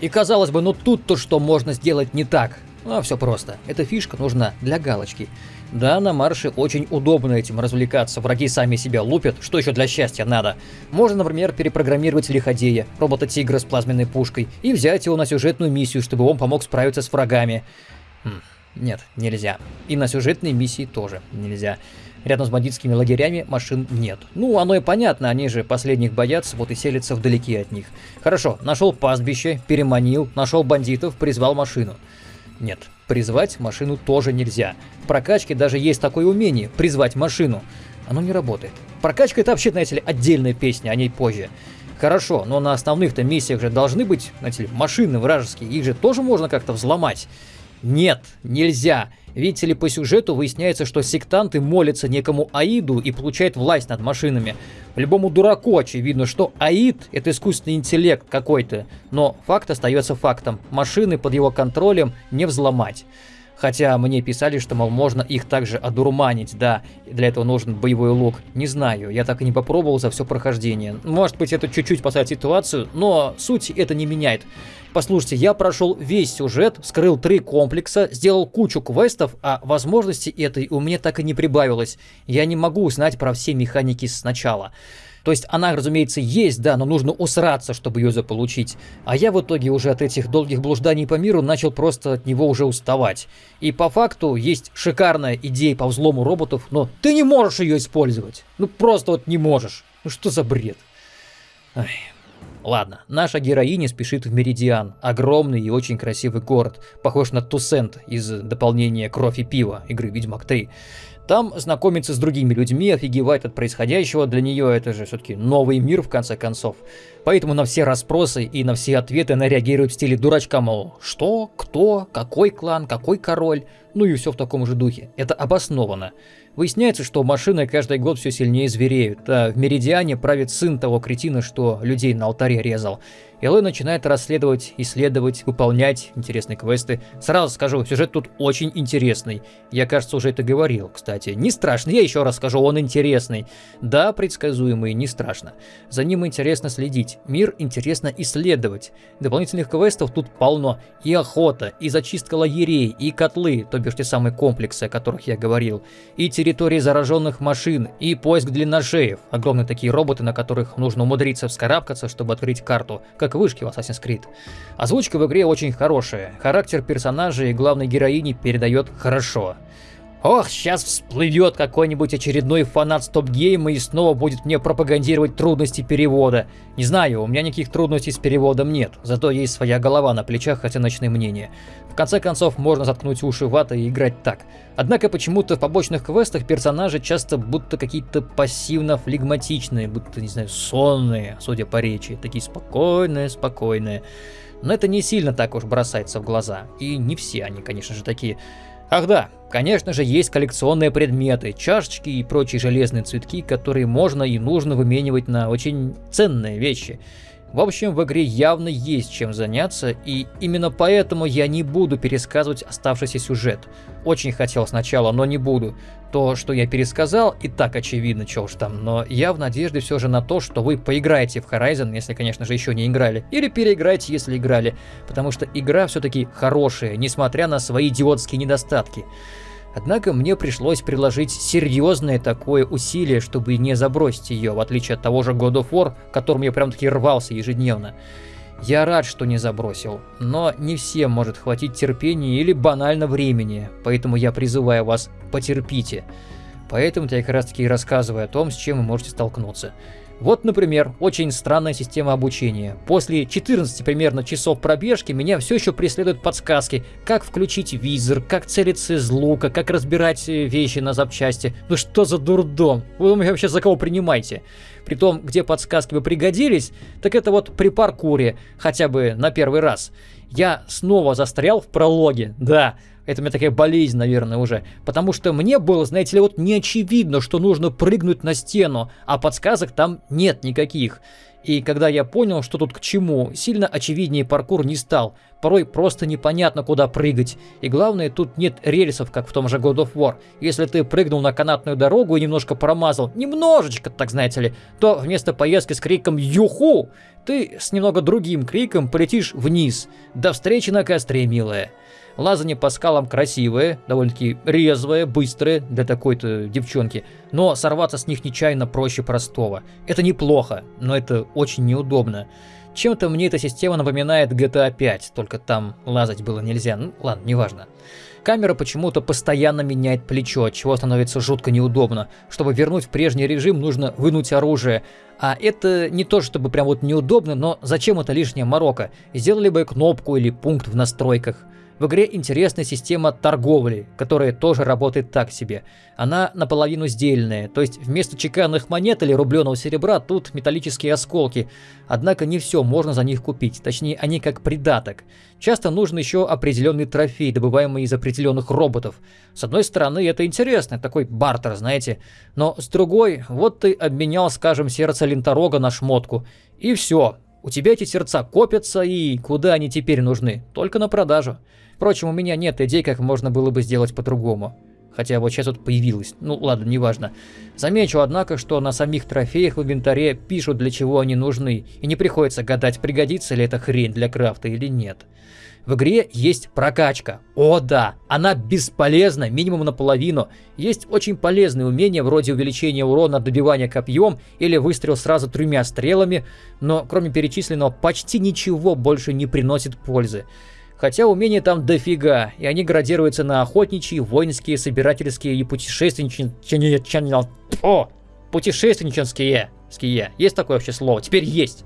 И казалось бы, ну тут-то что можно сделать не так? Ну, все просто. Эта фишка нужна для галочки. Да, на марше очень удобно этим развлекаться, враги сами себя лупят, что еще для счастья надо. Можно, например, перепрограммировать Лиходея, робота-тигра с плазменной пушкой, и взять его на сюжетную миссию, чтобы он помог справиться с врагами. Хм, нет, нельзя. И на сюжетные миссии тоже нельзя. Рядом с бандитскими лагерями машин нет. Ну, оно и понятно, они же последних боятся, вот и селятся вдалеке от них. Хорошо, нашел пастбище, переманил, нашел бандитов, призвал машину. Нет, призвать машину тоже нельзя. В прокачке даже есть такое умение – призвать машину. Оно не работает. Прокачка это вообще, знаете ли, отдельная песня, о ней позже. Хорошо, но на основных-то миссиях же должны быть, знаете ли, машины вражеские, их же тоже можно как-то взломать. Нет, нельзя. Видите ли, по сюжету выясняется, что сектанты молятся некому Аиду и получают власть над машинами. Любому дураку очевидно, что Аид — это искусственный интеллект какой-то, но факт остается фактом. Машины под его контролем не взломать. Хотя мне писали, что, мол, можно их также одурманить, да, для этого нужен боевой лук. Не знаю, я так и не попробовал за все прохождение. Может быть, это чуть-чуть спасает ситуацию, но суть это не меняет. Послушайте, я прошел весь сюжет, вскрыл три комплекса, сделал кучу квестов, а возможности этой у меня так и не прибавилось. Я не могу узнать про все механики сначала. То есть она, разумеется, есть, да, но нужно усраться, чтобы ее заполучить. А я в итоге уже от этих долгих блужданий по миру начал просто от него уже уставать. И по факту есть шикарная идея по взлому роботов, но ты не можешь ее использовать. Ну просто вот не можешь. Ну что за бред? Ай. Ладно, наша героиня спешит в Меридиан, огромный и очень красивый город, похож на Тусент из дополнения «Кровь и пиво» игры «Ведьмак 3». Там знакомится с другими людьми, офигевает от происходящего, для нее это же все-таки новый мир в конце концов. Поэтому на все расспросы и на все ответы она реагирует в стиле дурачка, мол, что, кто, какой клан, какой король, ну и все в таком же духе. Это обоснованно. Выясняется, что машины каждый год все сильнее звереют, а в Меридиане правит сын того кретина, что людей на алтаре резал. Элой начинает расследовать, исследовать, выполнять интересные квесты. Сразу скажу, сюжет тут очень интересный. Я, кажется, уже это говорил, кстати. Не страшно, я еще раз скажу, он интересный. Да, предсказуемый, не страшно. За ним интересно следить, мир интересно исследовать. Дополнительных квестов тут полно. И охота, и зачистка лагерей, и котлы, то бишь те самые комплексы, о которых я говорил, и территории зараженных машин, и поиск длинношеев. Огромные такие роботы, на которых нужно умудриться вскарабкаться, чтобы открыть карту, как как вышки в Assassin's Creed. Озвучка в игре очень хорошая, характер персонажей и главной героини передает хорошо. Ох, сейчас всплывет какой-нибудь очередной фанат стоп-гейма и снова будет мне пропагандировать трудности перевода. Не знаю, у меня никаких трудностей с переводом нет, зато есть своя голова на плечах, оценочные мнения. В конце концов, можно заткнуть уши ватой и играть так. Однако почему-то в побочных квестах персонажи часто будто какие-то пассивно-флегматичные, будто, не знаю, сонные, судя по речи, такие спокойные, спокойные. Но это не сильно так уж бросается в глаза. И не все они, конечно же, такие. Ах да, конечно же есть коллекционные предметы, чашечки и прочие железные цветки, которые можно и нужно выменивать на очень ценные вещи. В общем, в игре явно есть чем заняться, и именно поэтому я не буду пересказывать оставшийся сюжет. Очень хотел сначала, но не буду. То, что я пересказал, и так очевидно, что уж там, но я в надежде все же на то, что вы поиграете в Horizon, если, конечно же, еще не играли, или переиграете, если играли, потому что игра все-таки хорошая, несмотря на свои идиотские недостатки. Однако мне пришлось приложить серьезное такое усилие, чтобы не забросить ее, в отличие от того же God of War, которым я прям таки рвался ежедневно. Я рад, что не забросил, но не всем может хватить терпения или банально времени, поэтому я призываю вас, потерпите. Поэтому я как раз таки и рассказываю о том, с чем вы можете столкнуться. Вот, например, очень странная система обучения. После 14 примерно часов пробежки меня все еще преследуют подсказки, как включить визор, как целиться из лука, как разбирать э, вещи на запчасти. Ну что за дурдом? Вы меня вообще за кого принимаете? При том, где подсказки бы пригодились, так это вот при паркуре, хотя бы на первый раз. Я снова застрял в прологе, да. Это у меня такая болезнь, наверное, уже. Потому что мне было, знаете ли, вот не очевидно, что нужно прыгнуть на стену, а подсказок там нет никаких. И когда я понял, что тут к чему, сильно очевиднее паркур не стал. Порой просто непонятно, куда прыгать. И главное, тут нет рельсов, как в том же God of War. Если ты прыгнул на канатную дорогу и немножко промазал, немножечко, так знаете ли, то вместо поездки с криком «Юху!» ты с немного другим криком полетишь вниз. До встречи на костре, милая. Лазание по скалам красивое, довольно-таки резвое, быстрое для такой-то девчонки, но сорваться с них нечаянно проще простого. Это неплохо, но это очень неудобно. Чем-то мне эта система напоминает GTA 5, только там лазать было нельзя. Ну ладно, неважно. Камера почему-то постоянно меняет плечо, чего становится жутко неудобно. Чтобы вернуть в прежний режим, нужно вынуть оружие. А это не то, чтобы прям вот неудобно, но зачем это лишняя морока? Сделали бы кнопку или пункт в настройках. В игре интересная система торговли, которая тоже работает так себе. Она наполовину сдельная, то есть вместо чеканных монет или рубленого серебра тут металлические осколки. Однако не все можно за них купить, точнее они как придаток. Часто нужен еще определенный трофей, добываемый из определенных роботов. С одной стороны это интересно, такой бартер, знаете. Но с другой, вот ты обменял, скажем, сердце Ленторога на шмотку. И все, у тебя эти сердца копятся, и куда они теперь нужны? Только на продажу. Впрочем, у меня нет идей, как можно было бы сделать по-другому. Хотя вот сейчас вот появилось. Ну ладно, неважно. Замечу, однако, что на самих трофеях в инвентаре пишут, для чего они нужны, и не приходится гадать, пригодится ли эта хрень для крафта или нет. В игре есть прокачка. О да, она бесполезна минимум наполовину. Есть очень полезные умения вроде увеличения урона от добивания копьем или выстрел сразу тремя стрелами, но кроме перечисленного почти ничего больше не приносит пользы. Хотя умения там дофига, и они градируются на охотничьи, воинские, собирательские и путешественничьи... О! Путешественнические. Есть такое вообще слово? Теперь есть.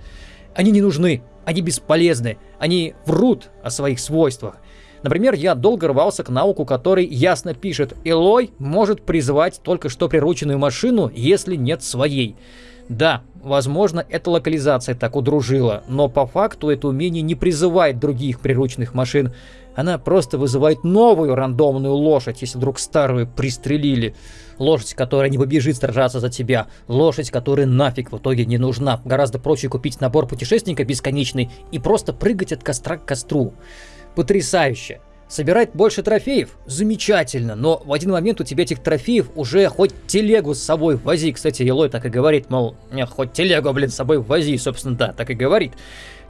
Они не нужны, они бесполезны, они врут о своих свойствах. Например, я долго рвался к науку, который ясно пишет, Элой может призвать только что прирученную машину, если нет своей. Да, возможно, эта локализация так удружила, но по факту это умение не призывает других приручных машин. Она просто вызывает новую рандомную лошадь, если вдруг старую пристрелили. Лошадь, которая не побежит сражаться за тебя. Лошадь, которая нафиг в итоге не нужна. Гораздо проще купить набор путешественника бесконечный и просто прыгать от костра к костру. Потрясающе. Собирать больше трофеев? Замечательно, но в один момент у тебя этих трофеев уже хоть телегу с собой вози. Кстати, Елой так и говорит, мол, хоть телегу, блин, с собой вози, собственно, да, так и говорит.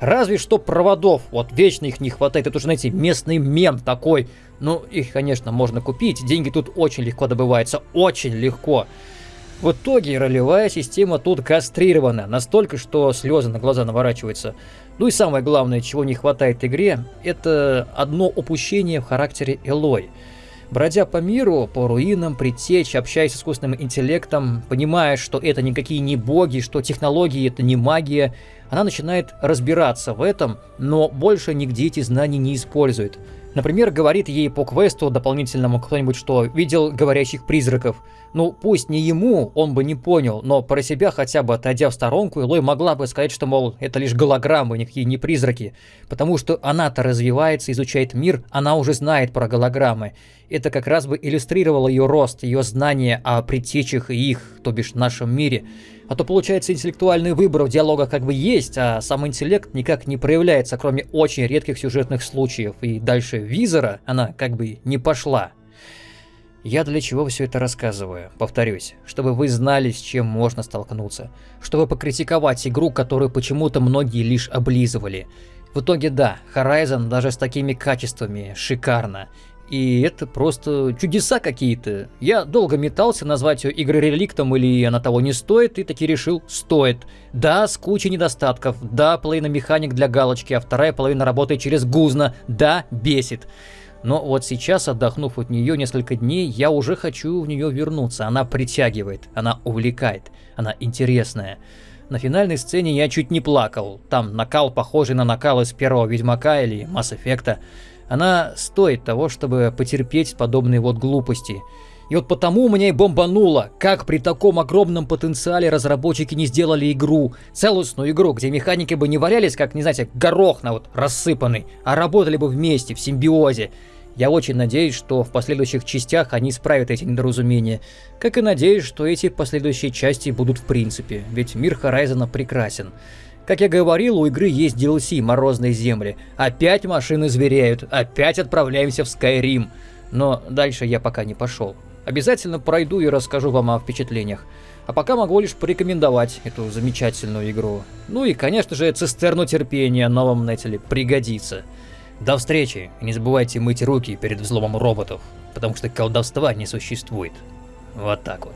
Разве что проводов, вот вечно их не хватает, это уже, знаете, местный мем такой. Ну, их, конечно, можно купить, деньги тут очень легко добываются, очень легко. В итоге ролевая система тут кастрирована, настолько, что слезы на глаза наворачиваются. Ну и самое главное, чего не хватает игре, это одно упущение в характере Элой. Бродя по миру, по руинам, притечь, общаясь с искусственным интеллектом, понимая, что это никакие не боги, что технологии это не магия, она начинает разбираться в этом, но больше нигде эти знания не использует. Например, говорит ей по квесту дополнительному кто-нибудь, что видел говорящих призраков. Ну, пусть не ему, он бы не понял, но про себя хотя бы отойдя в сторонку, Элой могла бы сказать, что, мол, это лишь голограммы, никакие не призраки. Потому что она-то развивается, изучает мир, она уже знает про голограммы. Это как раз бы иллюстрировало ее рост, ее знания о предтечах и их, то бишь нашем мире. А то получается интеллектуальный выбор в диалогах как бы есть, а сам интеллект никак не проявляется, кроме очень редких сюжетных случаев. И дальше визора она как бы не пошла. Я для чего все это рассказываю? Повторюсь, чтобы вы знали, с чем можно столкнуться. Чтобы покритиковать игру, которую почему-то многие лишь облизывали. В итоге да, Horizon даже с такими качествами шикарно. И это просто чудеса какие-то. Я долго метался назвать ее игрой-реликтом или она того не стоит, и таки решил, стоит. Да, с кучей недостатков, да, половина механик для галочки, а вторая половина работает через гузно, да, бесит. Но вот сейчас, отдохнув от нее несколько дней, я уже хочу в нее вернуться. Она притягивает, она увлекает, она интересная. На финальной сцене я чуть не плакал. Там накал, похожий на накал из первого Ведьмака или Масс Эффекта. Она стоит того, чтобы потерпеть подобные вот глупости. И вот потому у меня и бомбануло, как при таком огромном потенциале разработчики не сделали игру, целостную игру, где механики бы не валялись, как, не знаете, горох на вот рассыпанный, а работали бы вместе, в симбиозе. Я очень надеюсь, что в последующих частях они исправят эти недоразумения, как и надеюсь, что эти последующие части будут в принципе, ведь мир Хорайзена прекрасен. Как я говорил, у игры есть DLC «Морозные земли». Опять машины зверяют, опять отправляемся в Skyrim. Но дальше я пока не пошел. Обязательно пройду и расскажу вам о впечатлениях. А пока могу лишь порекомендовать эту замечательную игру. Ну и, конечно же, цистерну терпения новом нетеле пригодится. До встречи, и не забывайте мыть руки перед взломом роботов, потому что колдовства не существует. Вот так вот.